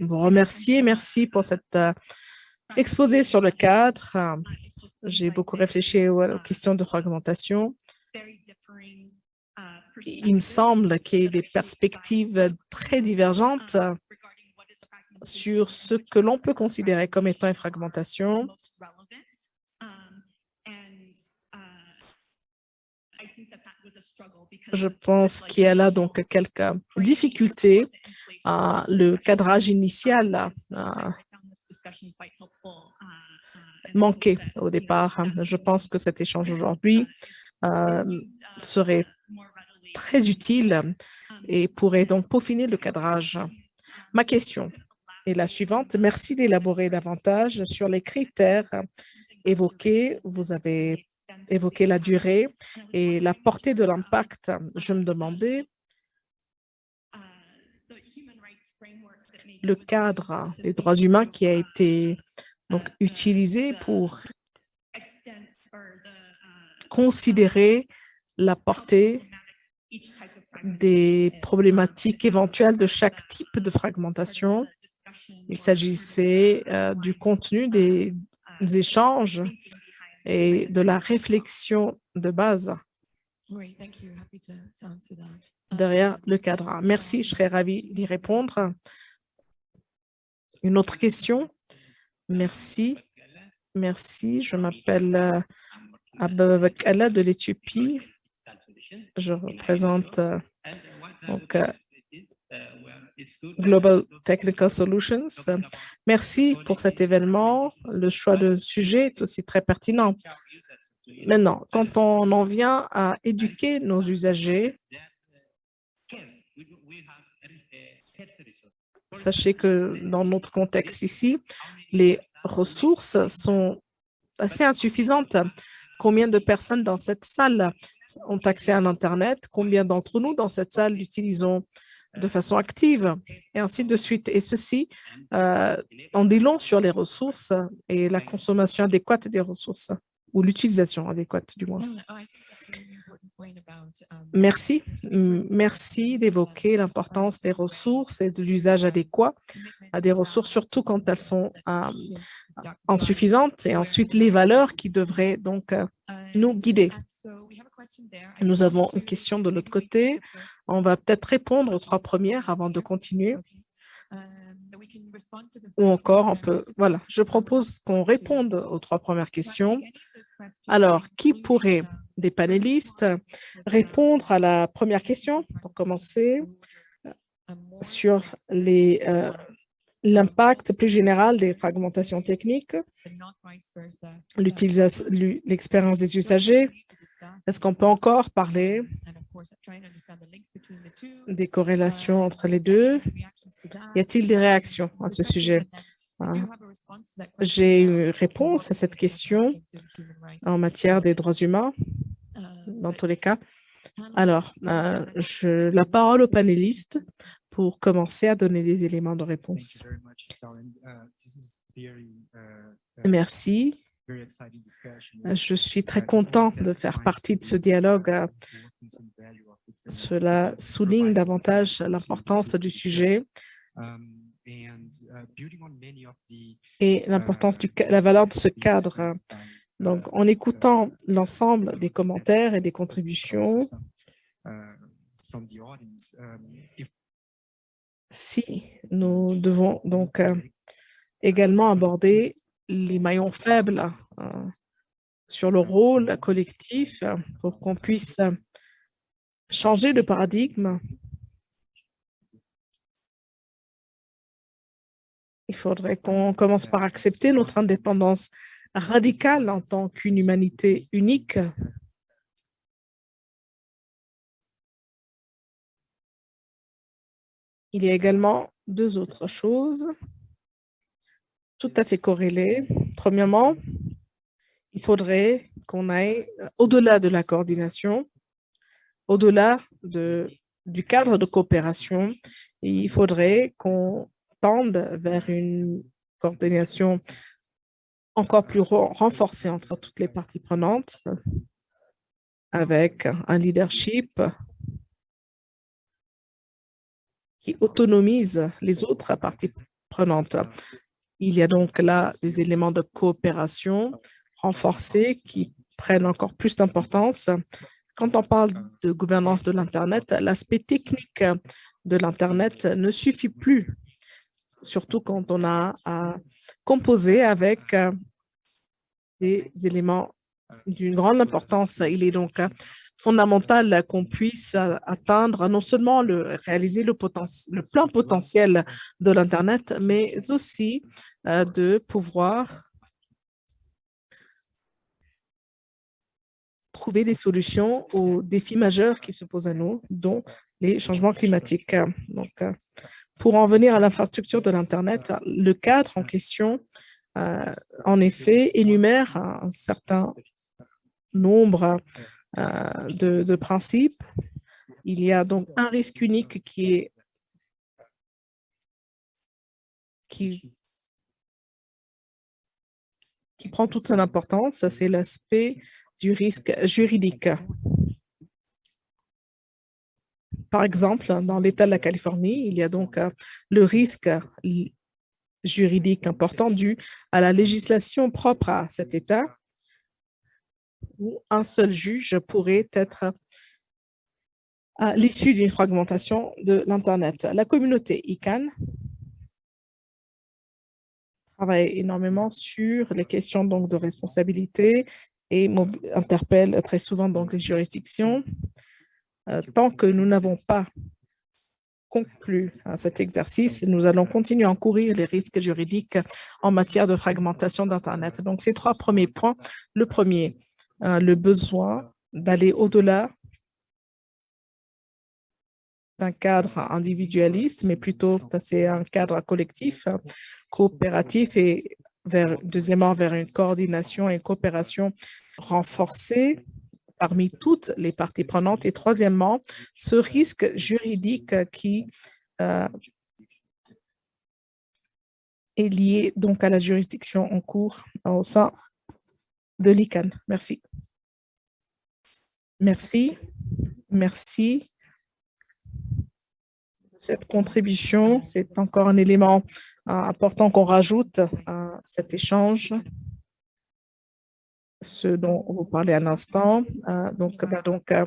remercier. Merci pour cette euh, exposé sur le cadre. J'ai beaucoup réfléchi aux, questions de fragmentation. Il me semble qu'il y a des perspectives très divergentes sur ce que l'on peut considérer comme étant une fragmentation. Je pense qu'il y a là donc quelques difficultés. le cadrage initial manqué au départ. Je pense que cet échange aujourd'hui euh, serait très utile et pourrait donc peaufiner le cadrage. Ma question est la suivante. Merci d'élaborer davantage sur les critères évoqués. Vous avez évoqué la durée et la portée de l'impact. Je me demandais le cadre des droits humains qui a été donc utilisé pour considérer la portée des problématiques éventuelles de chaque type de fragmentation. Il s'agissait euh, du contenu des, échanges et de la réflexion de base derrière le cadre. Merci, je serais ravie d'y répondre. Une autre question? Merci. Merci. Je m'appelle euh, Ababakala de l'Éthiopie. Je représente euh, donc, euh, Global Technical Solutions. Merci pour cet événement. Le choix de sujet est aussi très pertinent. Maintenant, quand on en vient à éduquer nos usagers, sachez que dans notre contexte ici, les ressources sont assez insuffisantes. Combien de personnes dans cette salle ont accès à l'Internet? Combien d'entre nous dans cette salle l'utilisons? De façon active et ainsi de suite. Et ceci euh, en dit long sur les ressources et la consommation adéquate des ressources ou l'utilisation adéquate du moins. Merci. Merci d'évoquer l'importance des ressources et de l'usage adéquat à des ressources, surtout quand elles sont euh, insuffisantes, et ensuite les valeurs qui devraient donc euh, nous guider. Nous avons une question de l'autre côté. On va peut-être répondre aux trois premières avant de continuer. Ou encore, on peut, voilà, je propose qu'on réponde aux trois premières questions. Alors, qui pourrait des panélistes répondre à la première question pour commencer sur euh, l'impact plus général des fragmentations techniques, l'expérience des usagers. Est-ce qu'on peut encore parler des corrélations entre les deux? Y a-t-il des réactions à ce sujet? J'ai une réponse à cette question en matière des droits humains, dans tous les cas. Alors, euh, je, la parole aux panélistes pour commencer à donner des éléments de réponse. Merci. Je suis très content de faire partie de ce dialogue. Cela souligne davantage l'importance du sujet et l'importance de la valeur de ce cadre. Donc, en écoutant l'ensemble des commentaires et des contributions, si nous devons donc euh, également aborder les maillons faibles euh, sur le rôle collectif pour qu'on puisse changer de paradigme, il faudrait qu'on commence par accepter notre indépendance radicale en tant qu'une humanité unique Il y a également deux autres choses tout à fait corrélées. Premièrement, il faudrait qu'on aille au-delà de la coordination, au-delà de, du cadre de coopération, il faudrait qu'on tende vers une coordination encore plus renforcée entre toutes les parties prenantes, avec un leadership qui autonomise les autres parties prenantes. Il y a donc là des éléments de coopération renforcés qui prennent encore plus d'importance. Quand on parle de gouvernance de l'Internet, l'aspect technique de l'Internet ne suffit plus, surtout quand on a à composer avec des éléments d'une grande importance. Il est donc fondamental qu'on puisse euh, atteindre non seulement le réaliser le, le plein potentiel de l'Internet, mais aussi euh, de pouvoir trouver des solutions aux défis majeurs qui se posent à nous, dont les changements climatiques. Donc, euh, pour en venir à l'infrastructure de l'Internet, le cadre en question, en effet, énumère un certain nombre euh, de, principe. Il y a donc un risque unique qui est qui, qui prend toute son importance, c'est l'aspect du risque juridique. Par exemple, dans l'État de la Californie, il y a donc euh, le risque juridique important dû à la législation propre à cet État où un seul juge pourrait être à l'issue d'une fragmentation de l'Internet. La communauté ICANN travaille énormément sur les questions donc, de responsabilité et interpelle très souvent donc, les juridictions. Euh, tant que nous n'avons pas conclu cet exercice, nous allons continuer à encourir les risques juridiques en matière de fragmentation d'Internet. Donc, ces trois premiers points. Le premier, euh, le besoin d'aller au-delà d'un cadre individualiste, mais plutôt passer à un cadre collectif, coopératif et vers, deuxièmement vers une coordination et une coopération renforcée parmi toutes les parties prenantes. Et troisièmement, ce risque juridique qui euh, est lié donc à la juridiction en cours au sein de l'ICANN. Merci. Merci. Merci cette contribution. C'est encore un élément euh, important qu'on rajoute à cet échange, ce dont vous parlez à l'instant. Euh, donc, va donc euh,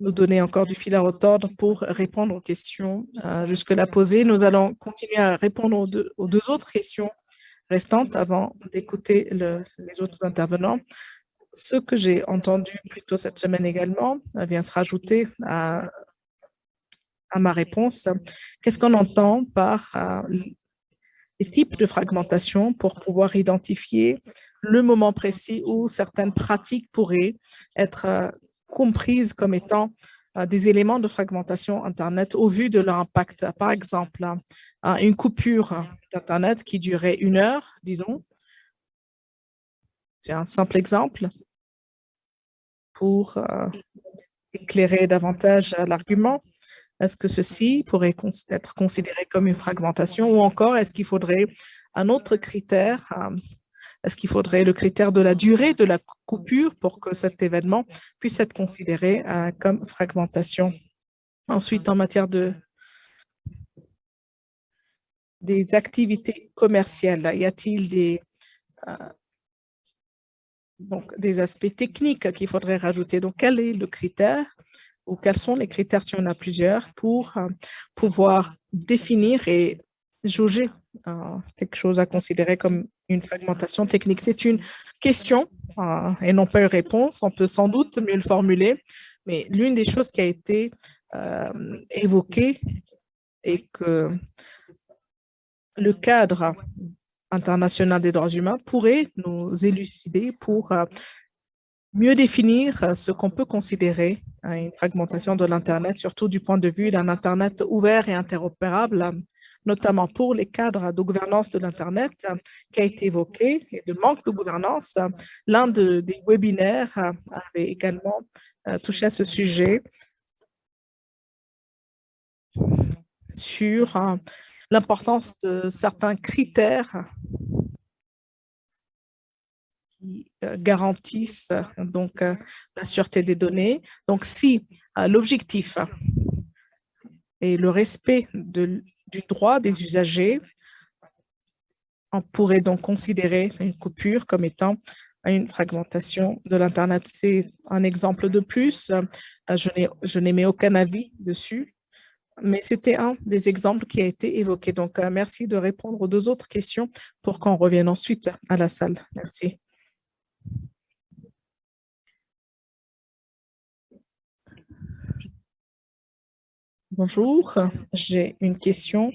nous donner encore du fil à retordre pour répondre aux questions jusque-là posées. Nous allons continuer à répondre aux deux, aux deux autres questions restantes avant d'écouter les autres intervenants. Ce que j'ai entendu plus tôt cette semaine également vient se rajouter à à ma réponse. Qu'est-ce qu'on entend par euh, les types de fragmentation pour pouvoir identifier le moment précis où certaines pratiques pourraient être euh, comprises comme étant euh, des éléments de fragmentation Internet au vu de leur impact. Par exemple, une coupure d'Internet qui durait une heure, disons. C'est un simple exemple pour éclairer davantage l'argument. Est-ce que ceci pourrait être considéré comme une fragmentation ou encore est-ce qu'il faudrait un autre critère euh, Est-ce qu'il faudrait le critère de la durée de la coupure pour que cet événement puisse être considéré euh, comme fragmentation? Ensuite, en matière de des activités commerciales, y a-t-il des, euh, aspects techniques qu'il faudrait rajouter? Donc, quel est le critère ou quels sont les critères, si on a plusieurs, pour euh, pouvoir définir et jauger euh, quelque chose à considérer comme une fragmentation technique. C'est une question euh, et non pas une réponse. On peut sans doute mieux le formuler, mais l'une des choses qui a été évoquée est que le cadre international des droits humains pourrait nous élucider pour mieux définir euh, ce qu'on peut considérer hein, une fragmentation de l'Internet, surtout du point de vue d'un Internet ouvert et interopérable, notamment pour les cadres de gouvernance de l'Internet euh, qui a été évoqué, et de manque de gouvernance. L'un de, des webinaires euh, avait également touché à ce sujet sur l'importance de certains critères qui euh, garantissent donc euh, la sûreté des données. Donc, si euh, l'objectif est le respect du droit des usagers, on pourrait donc considérer une coupure comme étant une fragmentation de l'Internet. C'est un exemple de plus. Je n'émets aucun avis dessus, mais c'était un des exemples qui a été évoqué. Donc, merci de répondre aux deux autres questions pour qu'on revienne ensuite à la salle. Merci. Bonjour, j'ai une question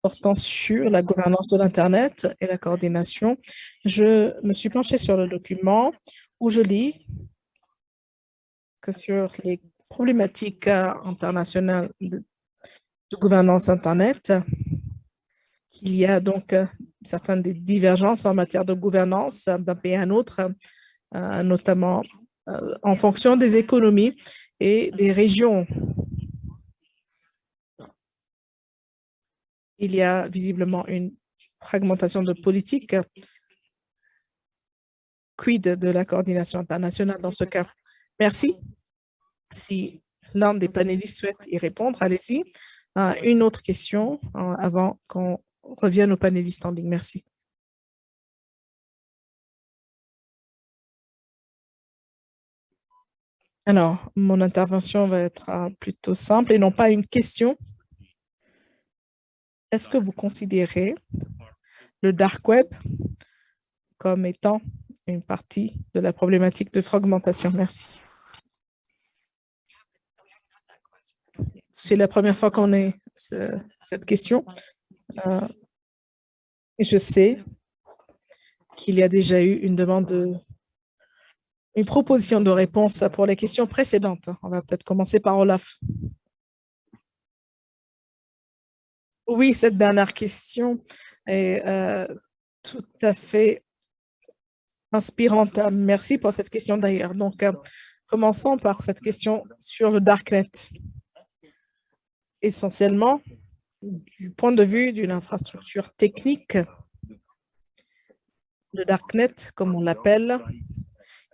portant sur la gouvernance de l'Internet et la coordination. Je me suis penchée sur le document où je lis que sur les problématiques internationales de, gouvernance Internet, il y a donc certaines divergences en matière de gouvernance d'un pays à un autre, euh, notamment en fonction des économies et des régions. Il y a visiblement une fragmentation de politique. Quid de la coordination internationale dans ce cas? Merci. Si l'un des panélistes souhaite y répondre, allez-y. Euh, une autre question euh, avant qu'on revienne aux panélistes en ligne. Merci. Alors, mon intervention va être euh, plutôt simple et non pas une question. est-ce que vous considérez le dark web comme étant une partie de la problématique de fragmentation? Merci. C'est la première fois qu'on ait cette question. Euh, je sais qu'il y a déjà eu une demande de une proposition de réponse pour les questions précédentes. On va peut-être commencer par Olaf. Oui, cette dernière question est euh, tout à fait inspirante. Merci pour cette question d'ailleurs. Donc, euh, commençons par cette question sur le Darknet. Essentiellement, du point de vue d'une infrastructure technique, le Darknet, comme on l'appelle,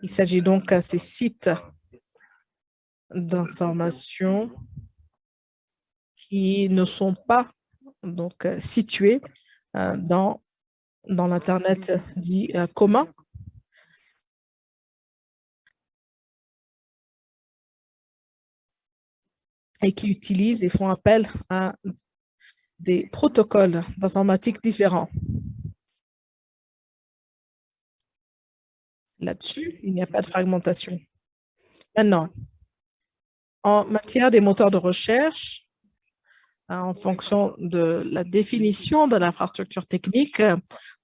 il s'agit donc de ces sites d'information qui ne sont pas donc euh, situés euh, dans, dans l'Internet dit euh, commun. et qui utilisent et font appel à des protocoles d'informatique différents. Là-dessus, il n'y a pas de fragmentation. Maintenant, en matière des moteurs de recherche, hein, en fonction de la définition de l'infrastructure technique,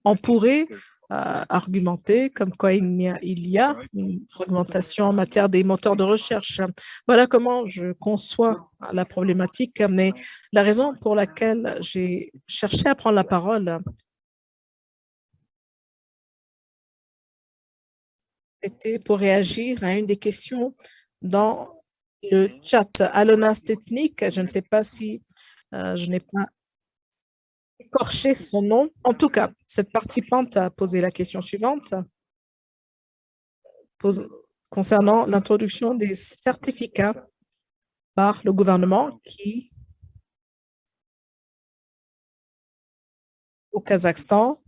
on pourrait euh, argumenter comme quoi il a, il y a une fragmentation en matière des moteurs de recherche. Voilà comment je conçois la problématique, mais la raison pour laquelle j'ai cherché à prendre la parole, pour réagir à une des questions dans le chat. Alonas Technique, je ne sais pas si euh, je n'ai pas écorché son nom. En tout cas, cette participante a posé la question suivante concernant l'introduction des certificats par le gouvernement qui, au Kazakhstan,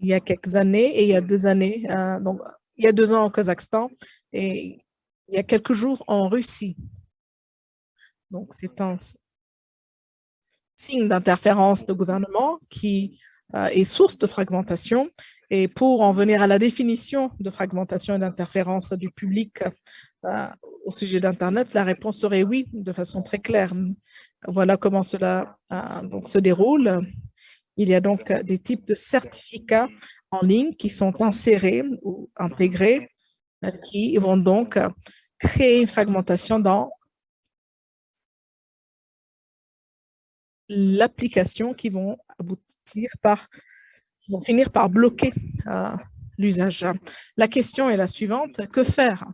il y a quelques années et il y a deux années, euh, donc il y a deux ans au Kazakhstan et il y a quelques jours en Russie. Donc, c'est un signe d'interférence de gouvernement qui euh, est source de fragmentation. Et pour en venir à la définition de fragmentation et d'interférence du public euh, au sujet d'Internet, la réponse serait oui, de façon très claire. Voilà comment cela donc, se déroule. Il y a donc des types de certificats en ligne qui sont insérés ou intégrés, euh, qui vont donc créer une fragmentation dans l'application qui vont aboutir par, vont finir par bloquer euh, l'usage. La question est la suivante, que faire?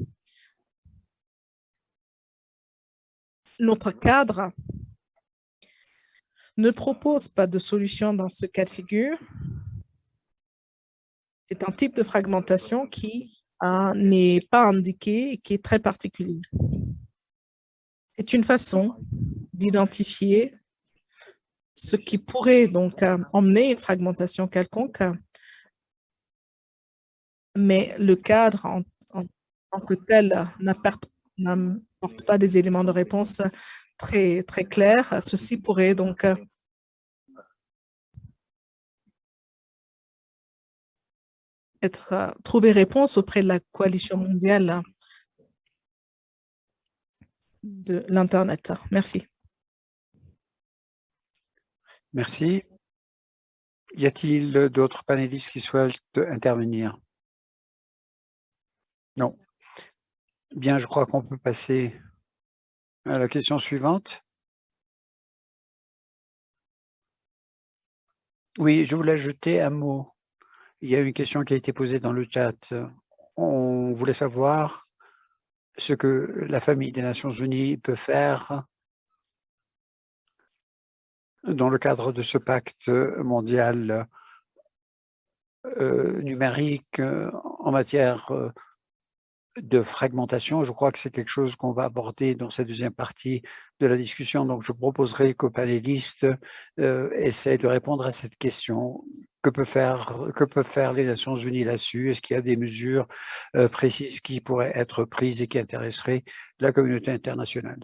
Notre cadre ne propose pas de solution dans ce cas de figure. C'est un type de fragmentation qui euh, n'est pas indiqué et qui est très particulier. C'est une façon d'identifier ce qui pourrait donc euh, emmener une fragmentation quelconque, mais le cadre en, tant que tel n'apporte pas des éléments de réponse très, très clairs. Ceci pourrait donc être euh, trouver réponse auprès de la coalition mondiale de l'Internet. Merci. Merci. Y a-t-il d'autres panélistes qui souhaitent intervenir? Non. Bien, je crois qu'on peut passer à la question suivante. Oui, je voulais ajouter un mot. Il y a une question qui a été posée dans le chat. On voulait savoir ce que la famille des Nations Unies peut faire dans le cadre de ce pacte mondial euh, numérique en matière euh, de fragmentation. Je crois que c'est quelque chose qu'on va aborder dans cette deuxième partie de la discussion. Donc, je proposerai qu'aux panélistes euh, essayent de répondre à cette question. Que, peut faire, que peuvent faire les Nations Unies là-dessus? Est-ce qu'il y a des mesures précises qui pourraient être prises et qui intéresseraient la communauté internationale?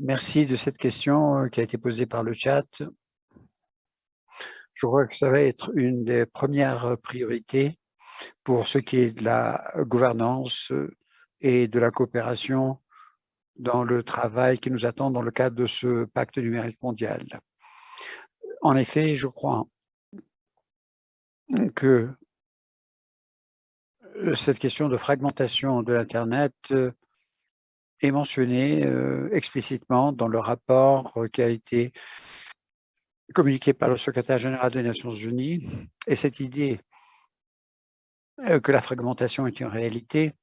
Merci de cette question qui a été posée par le chat. Je crois que ça va être une des premières priorités pour ce qui est de la gouvernance et de la coopération dans le travail qui nous attend dans le cadre de ce pacte numérique mondial. En effet, je crois que cette question de fragmentation de l'Internet est mentionnée explicitement dans le rapport qui a été communiqué par le secrétaire général des Nations Unies. Et cette idée que la fragmentation est une réalité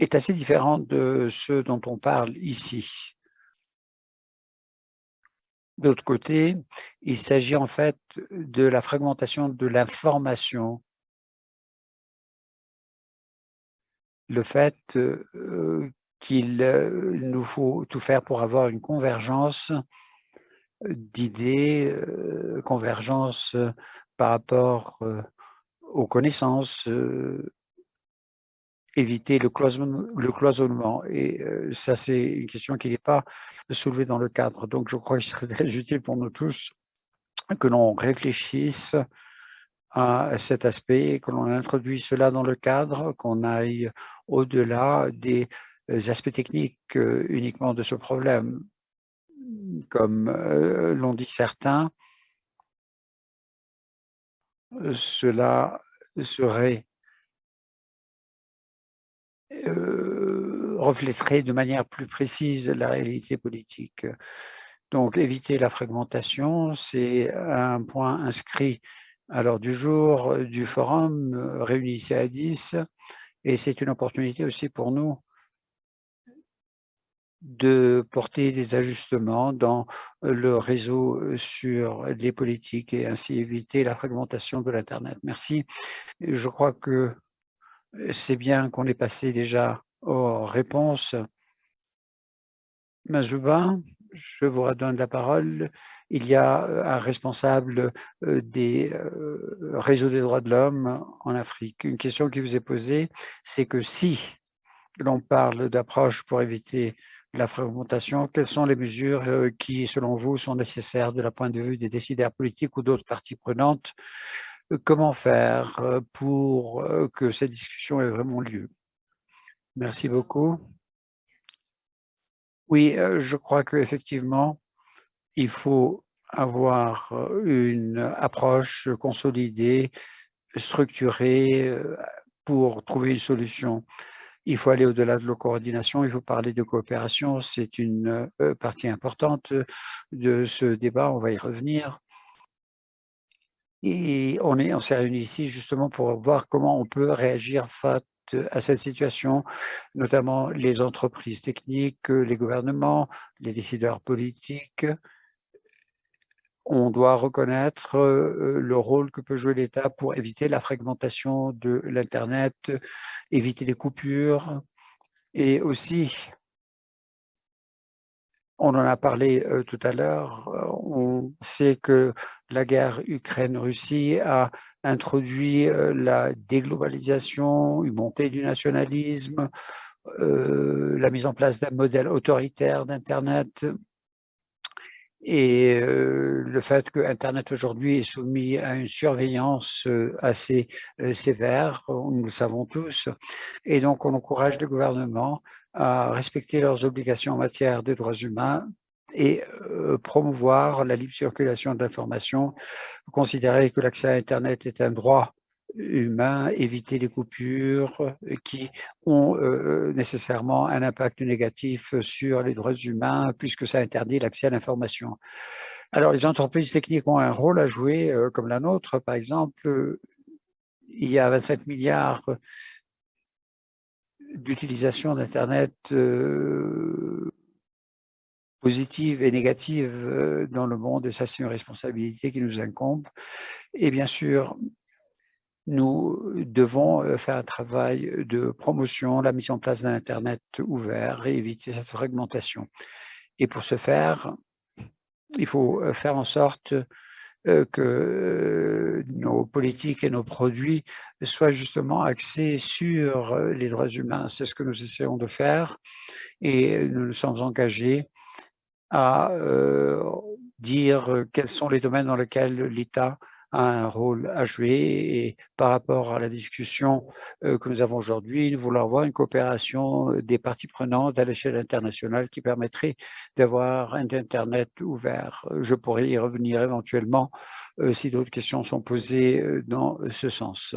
est assez différente de ce dont on parle ici. D'autre côté, il s'agit en fait de la fragmentation de l'information. Le fait qu'il nous faut tout faire pour avoir une convergence d'idées, convergence par rapport aux connaissances, éviter le cloisonnement, le cloisonnement. Et ça, c'est une question qui n'est pas soulevée dans le cadre. Donc, je crois qu'il serait très utile pour nous tous que l'on réfléchisse à cet aspect, que l'on introduise cela dans le cadre, qu'on aille au-delà des aspects techniques uniquement de ce problème. Comme l'ont dit certains, cela serait reflèterait de manière plus précise la réalité politique. Donc, éviter la fragmentation, c'est un point inscrit l'ordre du jour du forum réuni ici à 10 et c'est une opportunité aussi pour nous de porter des ajustements dans le réseau sur les politiques et ainsi éviter la fragmentation de l'Internet. Merci. Je crois que c'est bien qu'on ait passé déjà aux réponses. Mazouba, je vous redonne la parole. Il y a un responsable des réseaux des droits de l'homme en Afrique. Une question qui vous est posée, c'est que si l'on parle d'approche pour éviter la fragmentation, quelles sont les mesures qui, selon vous, sont nécessaires de la point de vue des décideurs politiques ou d'autres parties prenantes? Comment faire pour que cette discussion ait vraiment lieu? Merci beaucoup. Oui, je crois qu'effectivement, il faut avoir une approche consolidée, structurée pour trouver une solution. Il faut aller au-delà de la coordination, il faut parler de coopération, c'est une partie importante de ce débat, on va y revenir. Et on est on s'est réunis ici justement pour voir comment on peut réagir face à cette situation, notamment les entreprises techniques, les gouvernements, les décideurs politiques. On doit reconnaître le rôle que peut jouer l'État pour éviter la fragmentation de l'Internet, éviter les coupures et aussi on en a parlé tout à l'heure. On sait que la guerre Ukraine-Russie a introduit la déglobalisation, une montée du nationalisme, la mise en place d'un modèle autoritaire d'Internet et le fait que Internet aujourd'hui est soumis à une surveillance assez sévère, nous le savons tous, et donc on encourage les gouvernements à respecter leurs obligations en matière de droits humains et promouvoir la libre circulation d'informations, considérer que l'accès à Internet est un droit humain, éviter les coupures qui ont nécessairement un impact négatif sur les droits humains puisque ça interdit l'accès à l'information. Alors, les entreprises techniques ont un rôle à jouer, comme la nôtre, par exemple. Il y a 25 milliards d'utilisation d'Internet euh, positive et négative euh, dans le monde, et ça c'est une responsabilité qui nous incombe. Et bien sûr, nous devons euh, faire un travail de promotion, la mise en place d'un Internet ouvert et éviter cette fragmentation. Et pour ce faire, il faut faire en sorte que nos politiques et nos produits soient justement axés sur les droits humains. C'est ce que nous essayons de faire et nous nous sommes engagés à dire quels sont les domaines dans lesquels l'État a un rôle à jouer et par rapport à la discussion que nous avons aujourd'hui, nous voulons avoir une coopération des parties prenantes à l'échelle internationale qui permettrait d'avoir un Internet ouvert. Je pourrais y revenir éventuellement si d'autres questions sont posées dans ce sens.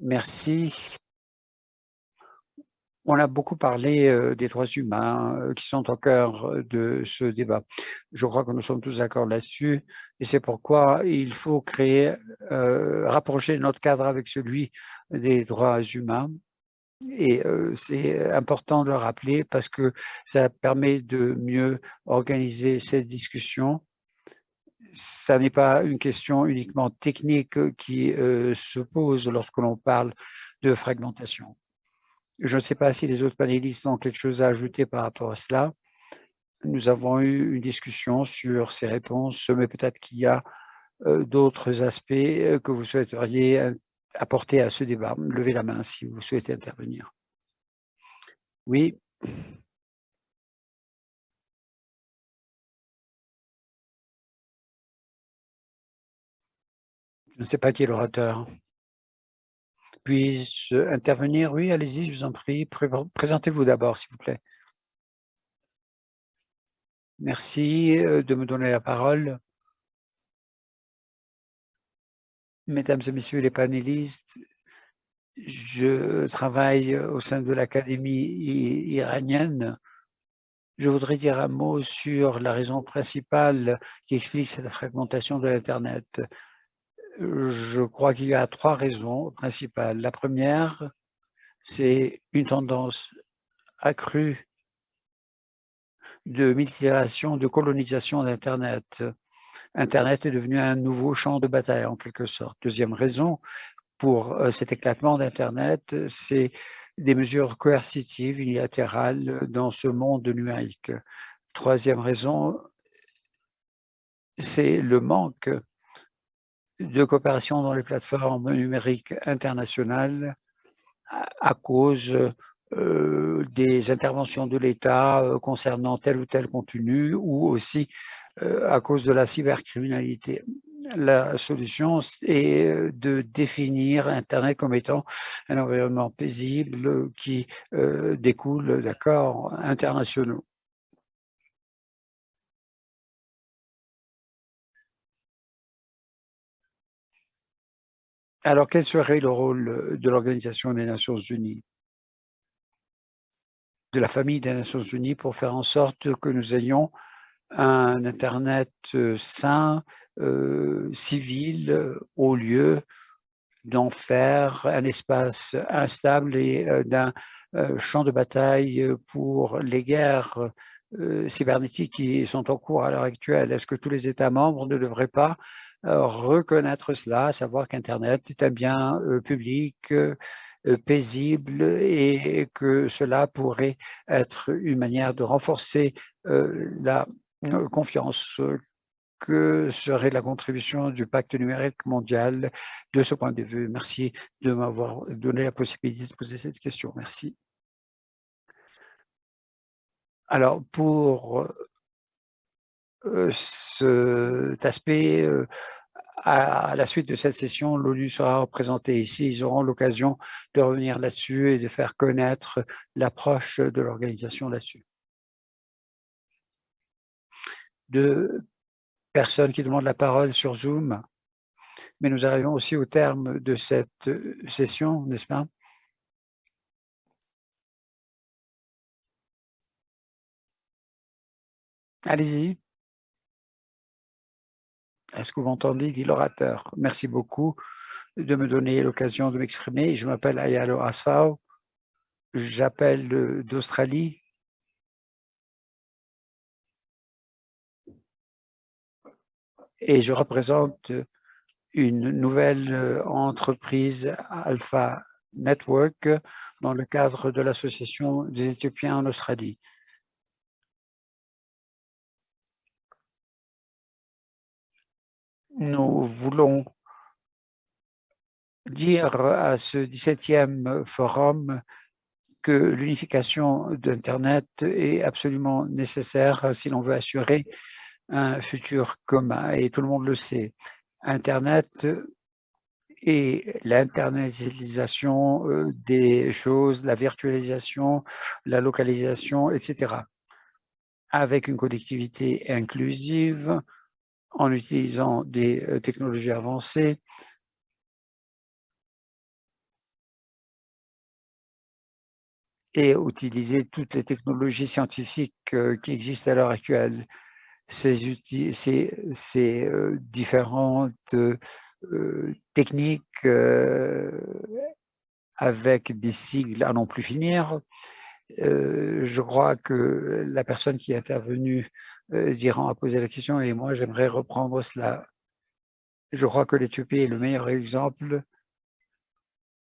Merci. On a beaucoup parlé des droits humains qui sont au cœur de ce débat. Je crois que nous sommes tous d'accord là-dessus et c'est pourquoi il faut créer, rapprocher notre cadre avec celui des droits humains. Et c'est important de le rappeler parce que ça permet de mieux organiser cette discussion. Ça n'est pas une question uniquement technique qui se pose lorsque l'on parle de fragmentation. Je ne sais pas si les autres panélistes ont quelque chose à ajouter par rapport à cela. Nous avons eu une discussion sur ces réponses, mais peut-être qu'il y a d'autres aspects que vous souhaiteriez apporter à ce débat. Levez la main si vous souhaitez intervenir. Oui. Je ne sais pas qui est l'orateur. Puis-je intervenir? Oui, allez-y, je vous en prie. Présentez-vous d'abord, s'il vous plaît. Merci de me donner la parole. Mesdames et messieurs les panélistes, je travaille au sein de l'Académie iranienne. Je voudrais dire un mot sur la raison principale qui explique cette fragmentation de l'Internet je crois qu'il y a trois raisons principales. La première, c'est une tendance accrue de multiplication, de colonisation d'Internet. Internet est devenu un nouveau champ de bataille, en quelque sorte. Deuxième raison pour euh, cet éclatement d'Internet, c'est des mesures coercitives unilatérales dans ce monde numérique. Troisième raison, c'est le manque de coopération dans les plateformes numériques internationales à, cause euh, des interventions de l'État euh, concernant tel ou tel contenu ou aussi euh, à cause de la cybercriminalité. La solution est de définir Internet comme étant un environnement paisible qui découle d'accords internationaux. Alors, quel serait le rôle de l'Organisation des Nations Unies, de la famille des Nations Unies, pour faire en sorte que nous ayons un Internet sain, civil, au lieu d'en faire un espace instable et d'un champ de bataille pour les guerres cybernétiques qui sont en cours à l'heure actuelle. Est-ce que tous les États membres ne devraient pas reconnaître cela, savoir qu'Internet est un bien public, paisible et que cela pourrait être une manière de renforcer la confiance que serait la contribution du pacte numérique mondial de ce point de vue. Merci de m'avoir donné la possibilité de poser cette question. Merci. Alors, pour cet aspect, à la suite de cette session, l'ONU sera représentée ici. Ils auront l'occasion de revenir là-dessus et de faire connaître l'approche de l'organisation là-dessus. Deux personnes qui demandent la parole sur Zoom, mais nous arrivons aussi au terme de cette session, n'est-ce pas? Allez-y. Est-ce que vous m'entendez, dit l'orateur? Merci beaucoup de me donner l'occasion de m'exprimer. Je m'appelle Ayalo Asfao. J'appelle d'Australie. Et je représente une nouvelle entreprise Alpha Network dans le cadre de l'Association des Éthiopiens en Australie. Nous voulons dire à ce 17e forum que l'unification d'Internet est absolument nécessaire si l'on veut assurer un futur commun et tout le monde le sait. Internet et l'internalisation euh, des choses, la virtualisation, la localisation, etc. Avec une collectivité inclusive, en utilisant des euh, technologies avancées, et utiliser toutes les technologies scientifiques euh, qui existent à l'heure actuelle. Ces, euh, différentes techniques avec des sigles à non plus finir. Je crois que la personne qui est intervenue d'Iran a posé la question et moi j'aimerais reprendre cela. Je crois que l'Éthiopie est le meilleur exemple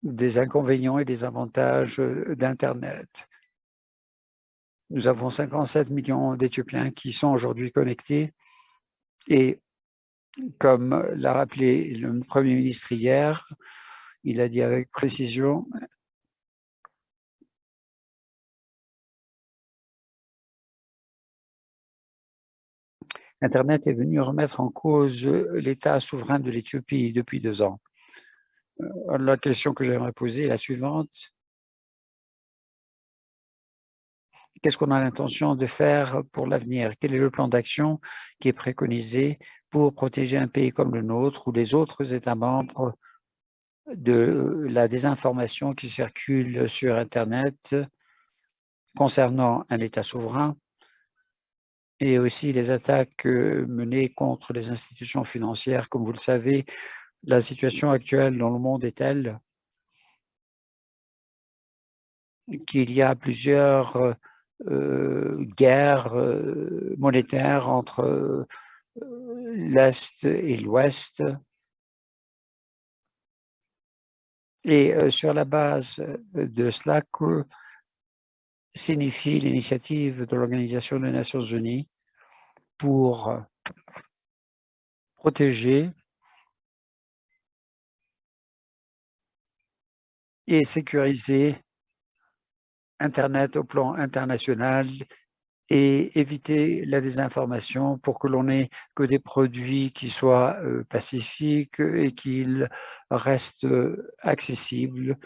des inconvénients et des avantages euh, d'Internet. Nous avons 57 millions d'Éthiopiens qui sont aujourd'hui connectés et comme l'a rappelé le Premier ministre hier, il a dit avec précision Internet est venu remettre en cause l'État souverain de l'Éthiopie depuis deux ans. Euh, la question que j'aimerais poser est la suivante. Qu'est-ce qu'on a l'intention de faire pour l'avenir? Quel est le plan d'action qui est préconisé pour protéger un pays comme le nôtre ou les autres États membres de la désinformation qui circule sur Internet concernant un État souverain? Et aussi les attaques menées contre les institutions financières. Comme vous le savez, la situation actuelle dans le monde est telle qu'il y a plusieurs euh, euh, guerres euh, monétaires entre l'Est et l'Ouest. Et sur la base de cela, que signifie l'initiative de l'Organisation des Nations Unies pour protéger et sécuriser Internet au plan international et éviter la désinformation pour que l'on ait que des produits qui soient euh, pacifiques et qu'ils restent euh, accessibles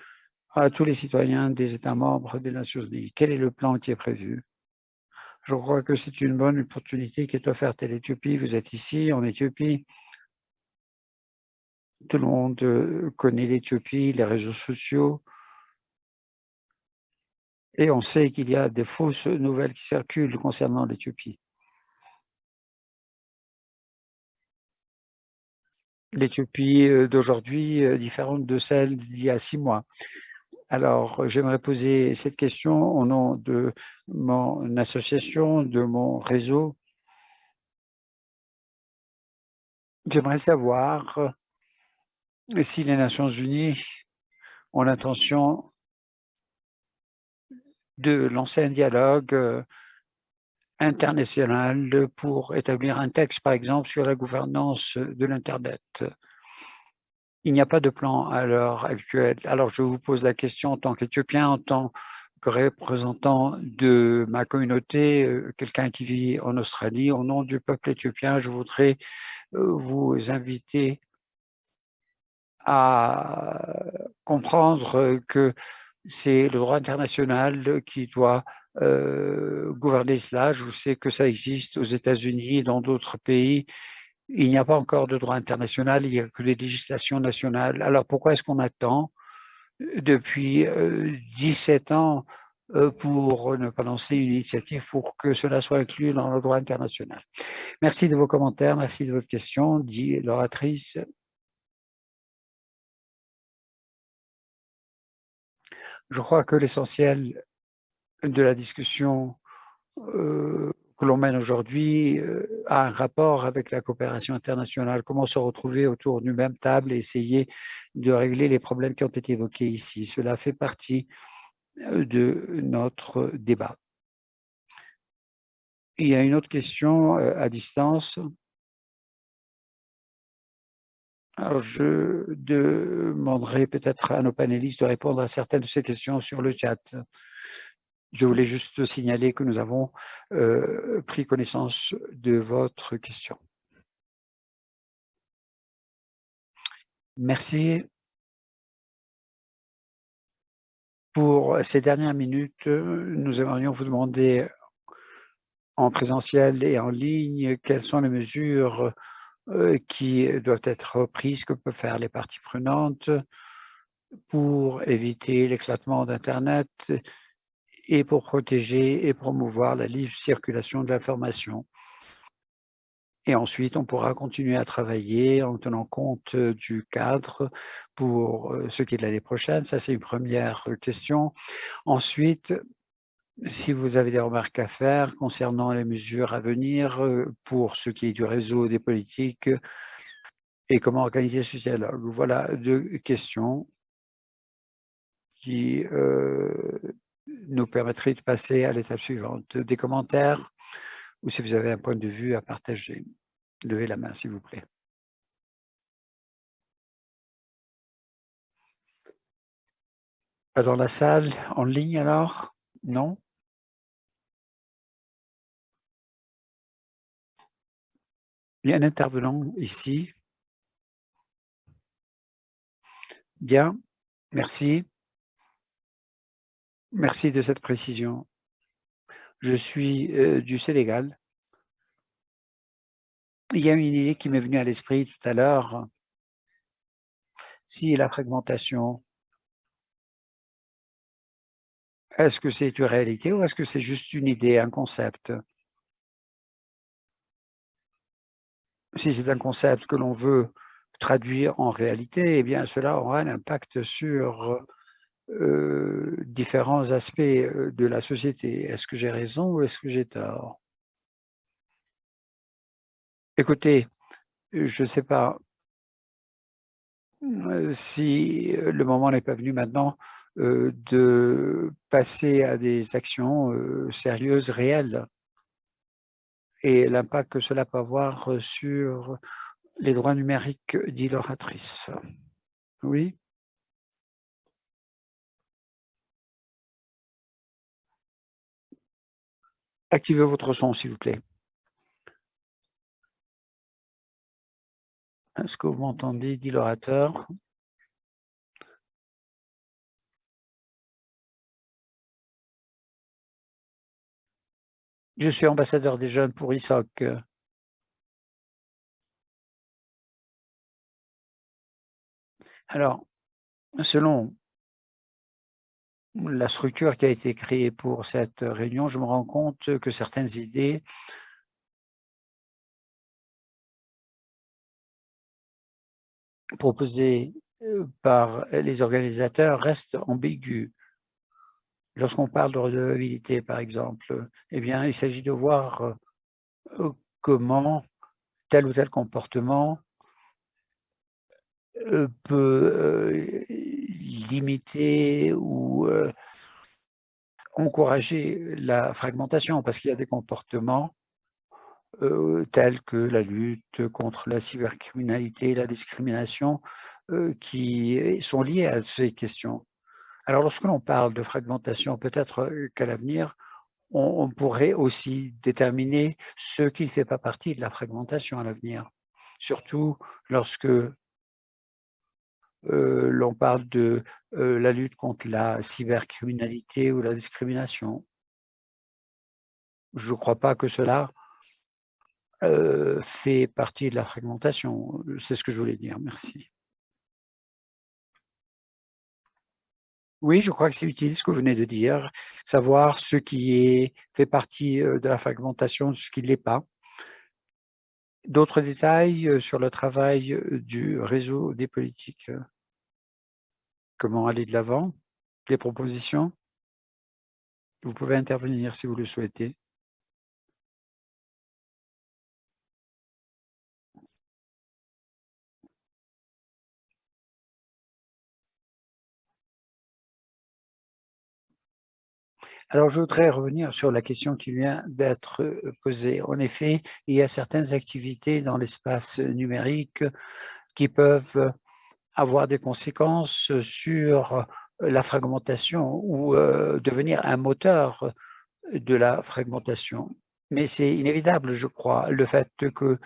à tous les citoyens des États membres des Nations Unies. Quel est le plan qui est prévu? Je crois que c'est une bonne opportunité qui est offerte à l'Éthiopie. Vous êtes ici en Éthiopie. Tout le monde euh, connaît l'Éthiopie, les réseaux sociaux. Et on sait qu'il y a des fausses nouvelles qui circulent concernant l'Éthiopie. L'Éthiopie euh, d'aujourd'hui est différente de celle d'il y a six mois. Alors, j'aimerais poser cette question au nom de mon association, de mon réseau. J'aimerais savoir si les Nations Unies ont l'intention de lancer un dialogue euh, international pour établir un texte, par exemple, sur la gouvernance de l'Internet. Il n'y a pas de plan à l'heure actuelle. Alors, je vous pose la question en tant qu'Éthiopien, en tant que représentant de ma communauté, euh, quelqu'un qui vit en Australie, au nom du peuple éthiopien, je voudrais euh, vous inviter à comprendre que c'est le droit international qui doit euh, gouverner cela. Je sais que ça existe aux États-Unis et dans d'autres pays. Il n'y a pas encore de droit international, il n'y a que des législations nationales. Alors pourquoi est-ce qu'on attend depuis 17 euh, ans euh, pour ne pas lancer une initiative pour que cela soit inclus dans le droit international? Merci de vos commentaires, merci de votre question, dit l'oratrice. Je crois que l'essentiel de la discussion euh, que l'on mène aujourd'hui euh, a un rapport avec la coopération internationale? Comment se retrouver autour d'une même table et essayer de régler les problèmes qui ont été évoqués ici? Cela fait partie euh, de notre débat. Il y a une autre question à distance. Alors, je demanderai peut-être à nos panélistes de répondre à certaines de ces questions sur le chat. Je voulais juste signaler que nous avons euh, pris connaissance de votre question. Merci. Pour ces dernières minutes, nous aimerions vous demander en présentiel et en ligne quelles sont les mesures euh, qui doivent être prises, que peuvent faire les parties prenantes pour éviter l'éclatement d'Internet et pour protéger et promouvoir la libre circulation de l'information. Et ensuite, on pourra continuer à travailler en tenant compte du cadre pour ce qui est de l'année prochaine. Ça, c'est une première question. Ensuite, si vous avez des remarques à faire concernant les mesures à venir pour ce qui est du réseau des politiques et comment organiser ce dialogue. Voilà deux questions qui nous permettraient de passer à l'étape suivante. Des commentaires ou si vous avez un point de vue à partager. Levez la main, s'il vous plaît. Pas dans la salle, en ligne alors? Non? Il y a un intervenant ici. Bien, merci. Merci de cette précision. Je suis euh, du Sénégal. Il y a une idée qui m'est venue à l'esprit tout à l'heure. Si la fragmentation, est-ce que c'est une réalité ou est-ce que c'est juste une idée, un concept? Si c'est un concept que l'on veut traduire en réalité, eh bien cela aura un impact sur euh, différents aspects euh, de la société. Est-ce que j'ai raison ou est-ce que j'ai tort? Écoutez, je ne sais pas euh, si le moment n'est pas venu maintenant de passer à des actions sérieuses, réelles, et l'impact que cela peut avoir sur les droits numériques, dit l'oratrice. Oui? Activez votre son, s'il vous plaît. Est-ce que vous m'entendez, dit l'orateur? Je suis ambassadeur des jeunes pour ISOC. Alors, selon la structure qui a été créée pour cette réunion, je me rends compte que certaines idées proposées euh, par les organisateurs restent ambiguës. Lorsqu'on parle de redevabilité, par exemple, eh bien, il s'agit de voir euh, comment tel ou tel comportement euh, peut limiter ou encourager la fragmentation? Parce qu'il y a des comportements tels que la lutte contre la cybercriminalité, la discrimination, qui sont liés à ces questions. Alors, lorsque l'on parle de fragmentation, peut-être qu'à l'avenir, on, pourrait aussi déterminer ce qui ne fait pas partie de la fragmentation à l'avenir. Surtout lorsque l'on parle de la lutte contre la cybercriminalité ou la discrimination. Je ne crois pas que cela fait partie de la fragmentation. C'est ce que je voulais dire. Merci. Oui, je crois que c'est utile ce que vous venez de dire, savoir ce qui fait partie de la fragmentation, ce qui ne l'est pas. D'autres détails sur le travail du réseau des politiques Comment aller de l'avant? Des propositions? Vous pouvez intervenir si vous le souhaitez. Alors, je voudrais revenir sur la question qui vient d'être posée. En effet, il y a certaines activités dans l'espace numérique qui peuvent avoir des conséquences sur la fragmentation ou devenir un moteur de la fragmentation. Mais c'est inévitable, je crois, le fait que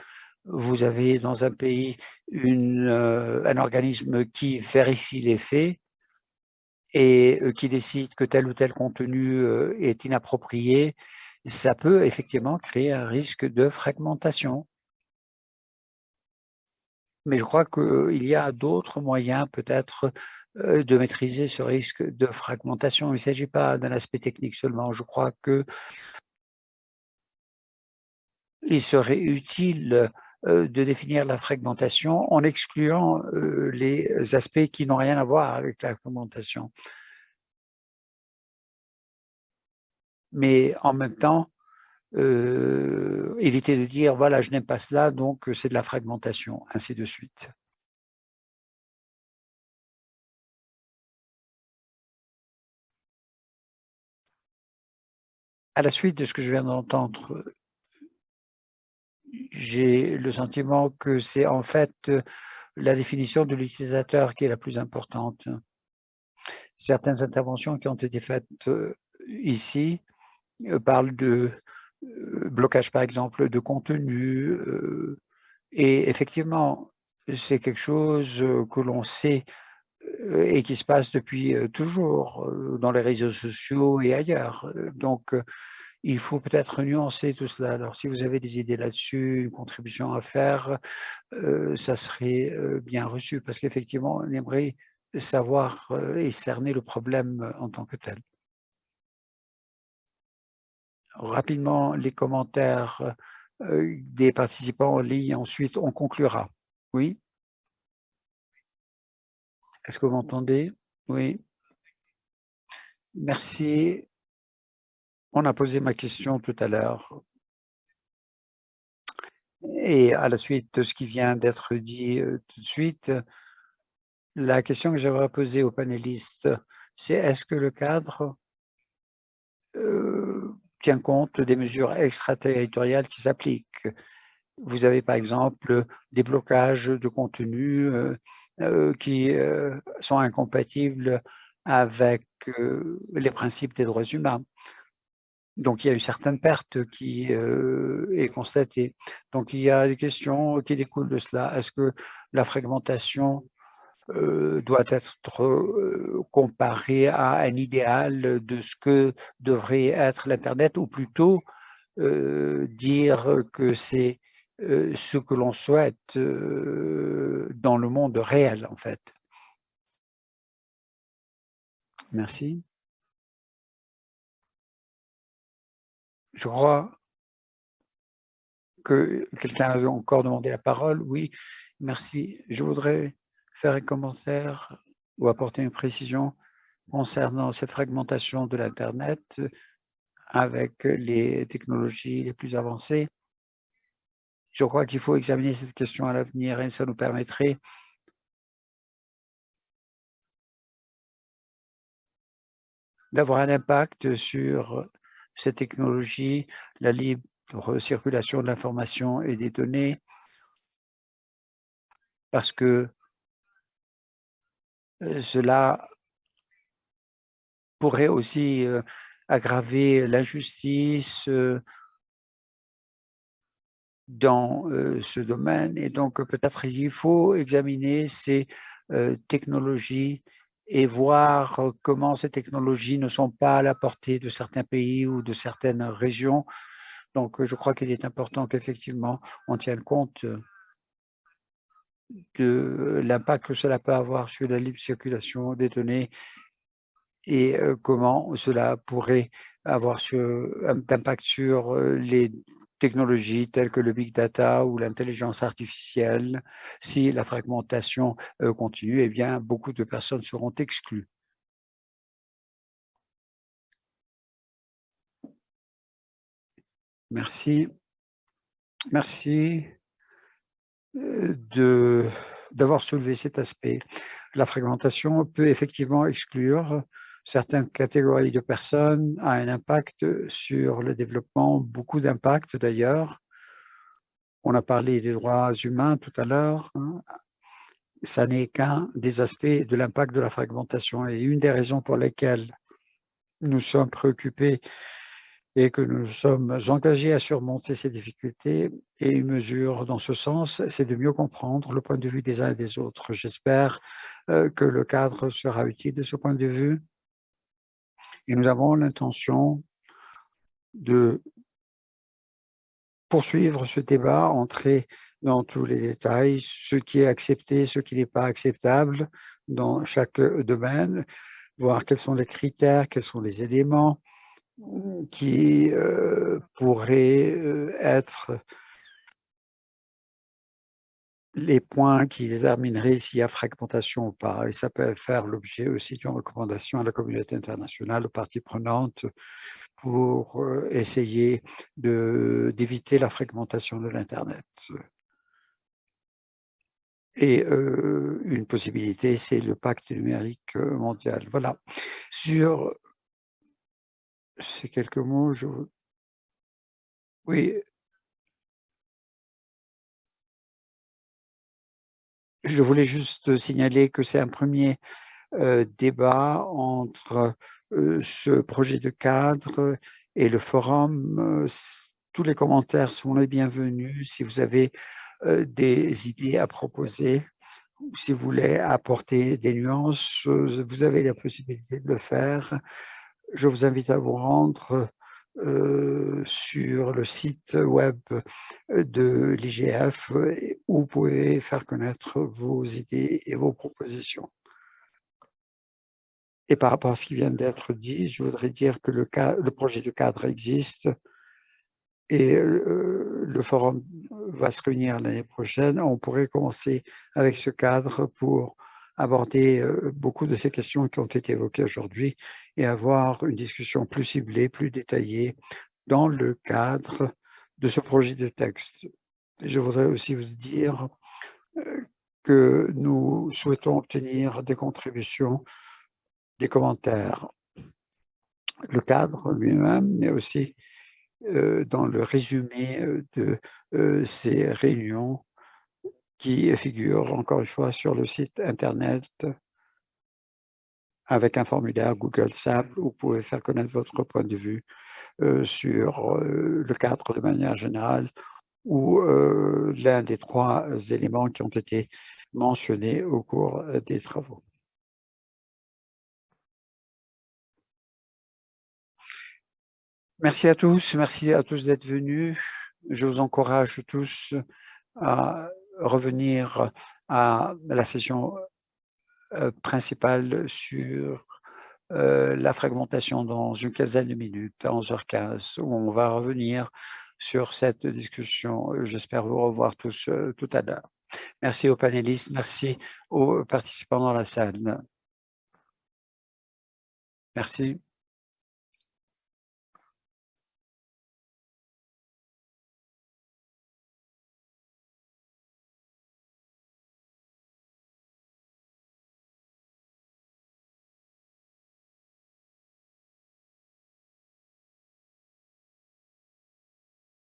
vous avez dans un pays un organisme qui vérifie les faits et qui décide que tel ou tel contenu est inapproprié, ça peut effectivement créer un risque de fragmentation. Mais je crois qu'il y a d'autres moyens peut-être de maîtriser ce risque de fragmentation. Il ne s'agit pas d'un aspect technique seulement. Je crois que il serait utile de définir la fragmentation en excluant les aspects qui n'ont rien à voir avec la fragmentation. Mais en même temps, éviter de dire « voilà, je n'aime pas cela, donc c'est de la fragmentation », ainsi de suite. À la suite de ce que je viens d'entendre, j'ai le sentiment que c'est en fait la définition de l'utilisateur qui est la plus importante. Certaines interventions qui ont été faites ici parlent de blocage, par exemple, de contenu. Et effectivement, c'est quelque chose que l'on sait et qui se passe depuis toujours dans les réseaux sociaux et ailleurs. Donc, il faut peut-être nuancer tout cela. Alors, si vous avez des idées là-dessus, une contribution à faire, ça serait bien reçu parce qu'effectivement, on aimerait savoir et cerner le problème en tant que tel. Rapidement, les commentaires des participants en ligne, ensuite on conclura. Oui? Est-ce que vous m'entendez? Oui. Merci on a posé ma question tout à l'heure. Et à la suite de ce qui vient d'être dit tout de suite, la question que j'aimerais poser aux panélistes, c'est est-ce que le cadre tient compte des mesures extraterritoriales qui s'appliquent? Vous avez par exemple des blocages de contenu qui sont incompatibles avec les principes des droits humains. Donc, il y a une certaine perte qui est constatée. Donc, il y a des questions qui découlent de cela. Est-ce que la fragmentation doit être comparée à un idéal de ce que devrait être l'Internet ou plutôt dire que c'est ce que l'on souhaite dans le monde réel, en fait? Merci. Je crois que quelqu'un a encore demandé la parole. Oui, merci. Je voudrais faire un commentaire ou apporter une précision concernant cette fragmentation de l'Internet avec les technologies les plus avancées. Je crois qu'il faut examiner cette question à l'avenir et ça nous permettrait d'avoir un impact sur cette technologie, la libre circulation de l'information et des données, parce que cela pourrait aussi aggraver l'injustice dans ce domaine. Et donc, peut-être il faut examiner ces technologies et voir comment ces technologies ne sont pas à la portée de certains pays ou de certaines régions. Donc, je crois qu'il est important qu'effectivement, on tienne compte de l'impact que cela peut avoir sur la libre circulation des données et comment cela pourrait avoir un impact sur les technologies telles que le big data ou l'intelligence artificielle, si la fragmentation continue, eh bien, beaucoup de personnes seront exclues. Merci. Merci d'avoir soulevé cet aspect. La fragmentation peut effectivement exclure certaines catégories de personnes a un impact sur le développement, beaucoup d'impact d'ailleurs. On a parlé des droits humains tout à l'heure. Hein. ça n'est qu'un des aspects de l'impact de la fragmentation et une des raisons pour lesquelles nous sommes préoccupés et que nous sommes engagés à surmonter ces difficultés. Et une mesure dans ce sens, c'est de mieux comprendre le point de vue des uns et des autres. J'espère euh, que le cadre sera utile de ce point de vue. Et nous avons l'intention de poursuivre ce débat, entrer dans tous les détails, ce qui est accepté, ce qui n'est pas acceptable dans chaque domaine, voir quels sont les critères, quels sont les éléments qui euh, pourraient euh, être les points qui détermineraient s'il y a fragmentation ou pas. Et ça peut faire l'objet aussi d'une recommandation à la communauté internationale, aux parties prenantes, pour euh, essayer d'éviter la fragmentation de l'Internet. Et euh, une possibilité, c'est le pacte numérique euh, mondial. Voilà. Sur ces quelques mots, je... Oui. Je voulais juste signaler que c'est un premier euh, débat entre ce projet de cadre et le forum. tous les commentaires sont les bienvenus. Si vous avez des idées à proposer, si vous voulez apporter des nuances, vous avez la possibilité de le faire. Je vous invite à vous rendre sur le site web de l'IGF où vous pouvez faire connaître vos idées et vos propositions. Et par rapport à ce qui vient d'être dit, je voudrais dire que le, le projet de cadre existe et le forum va se réunir l'année prochaine. On pourrait commencer avec ce cadre pour aborder beaucoup de ces questions qui ont été évoquées aujourd'hui et avoir une discussion plus ciblée, plus détaillée dans le cadre de ce projet de texte. Je voudrais aussi vous dire que nous souhaitons obtenir des contributions, des commentaires, le cadre lui-même, mais aussi dans le résumé de ces réunions qui figurent encore une fois sur le site internet avec un formulaire Google simple où vous pouvez faire connaître votre point de vue sur le cadre de manière générale ou l'un des trois éléments qui ont été mentionnés au cours des travaux. Merci à tous, merci à tous d'être venus. Je vous encourage tous à revenir à la session euh, principale sur euh, la fragmentation dans une quinzaine de minutes, à 11h15, où on va revenir sur cette discussion. J'espère vous revoir tous euh, tout à l'heure. Merci aux panélistes, merci aux participants dans la salle. Merci.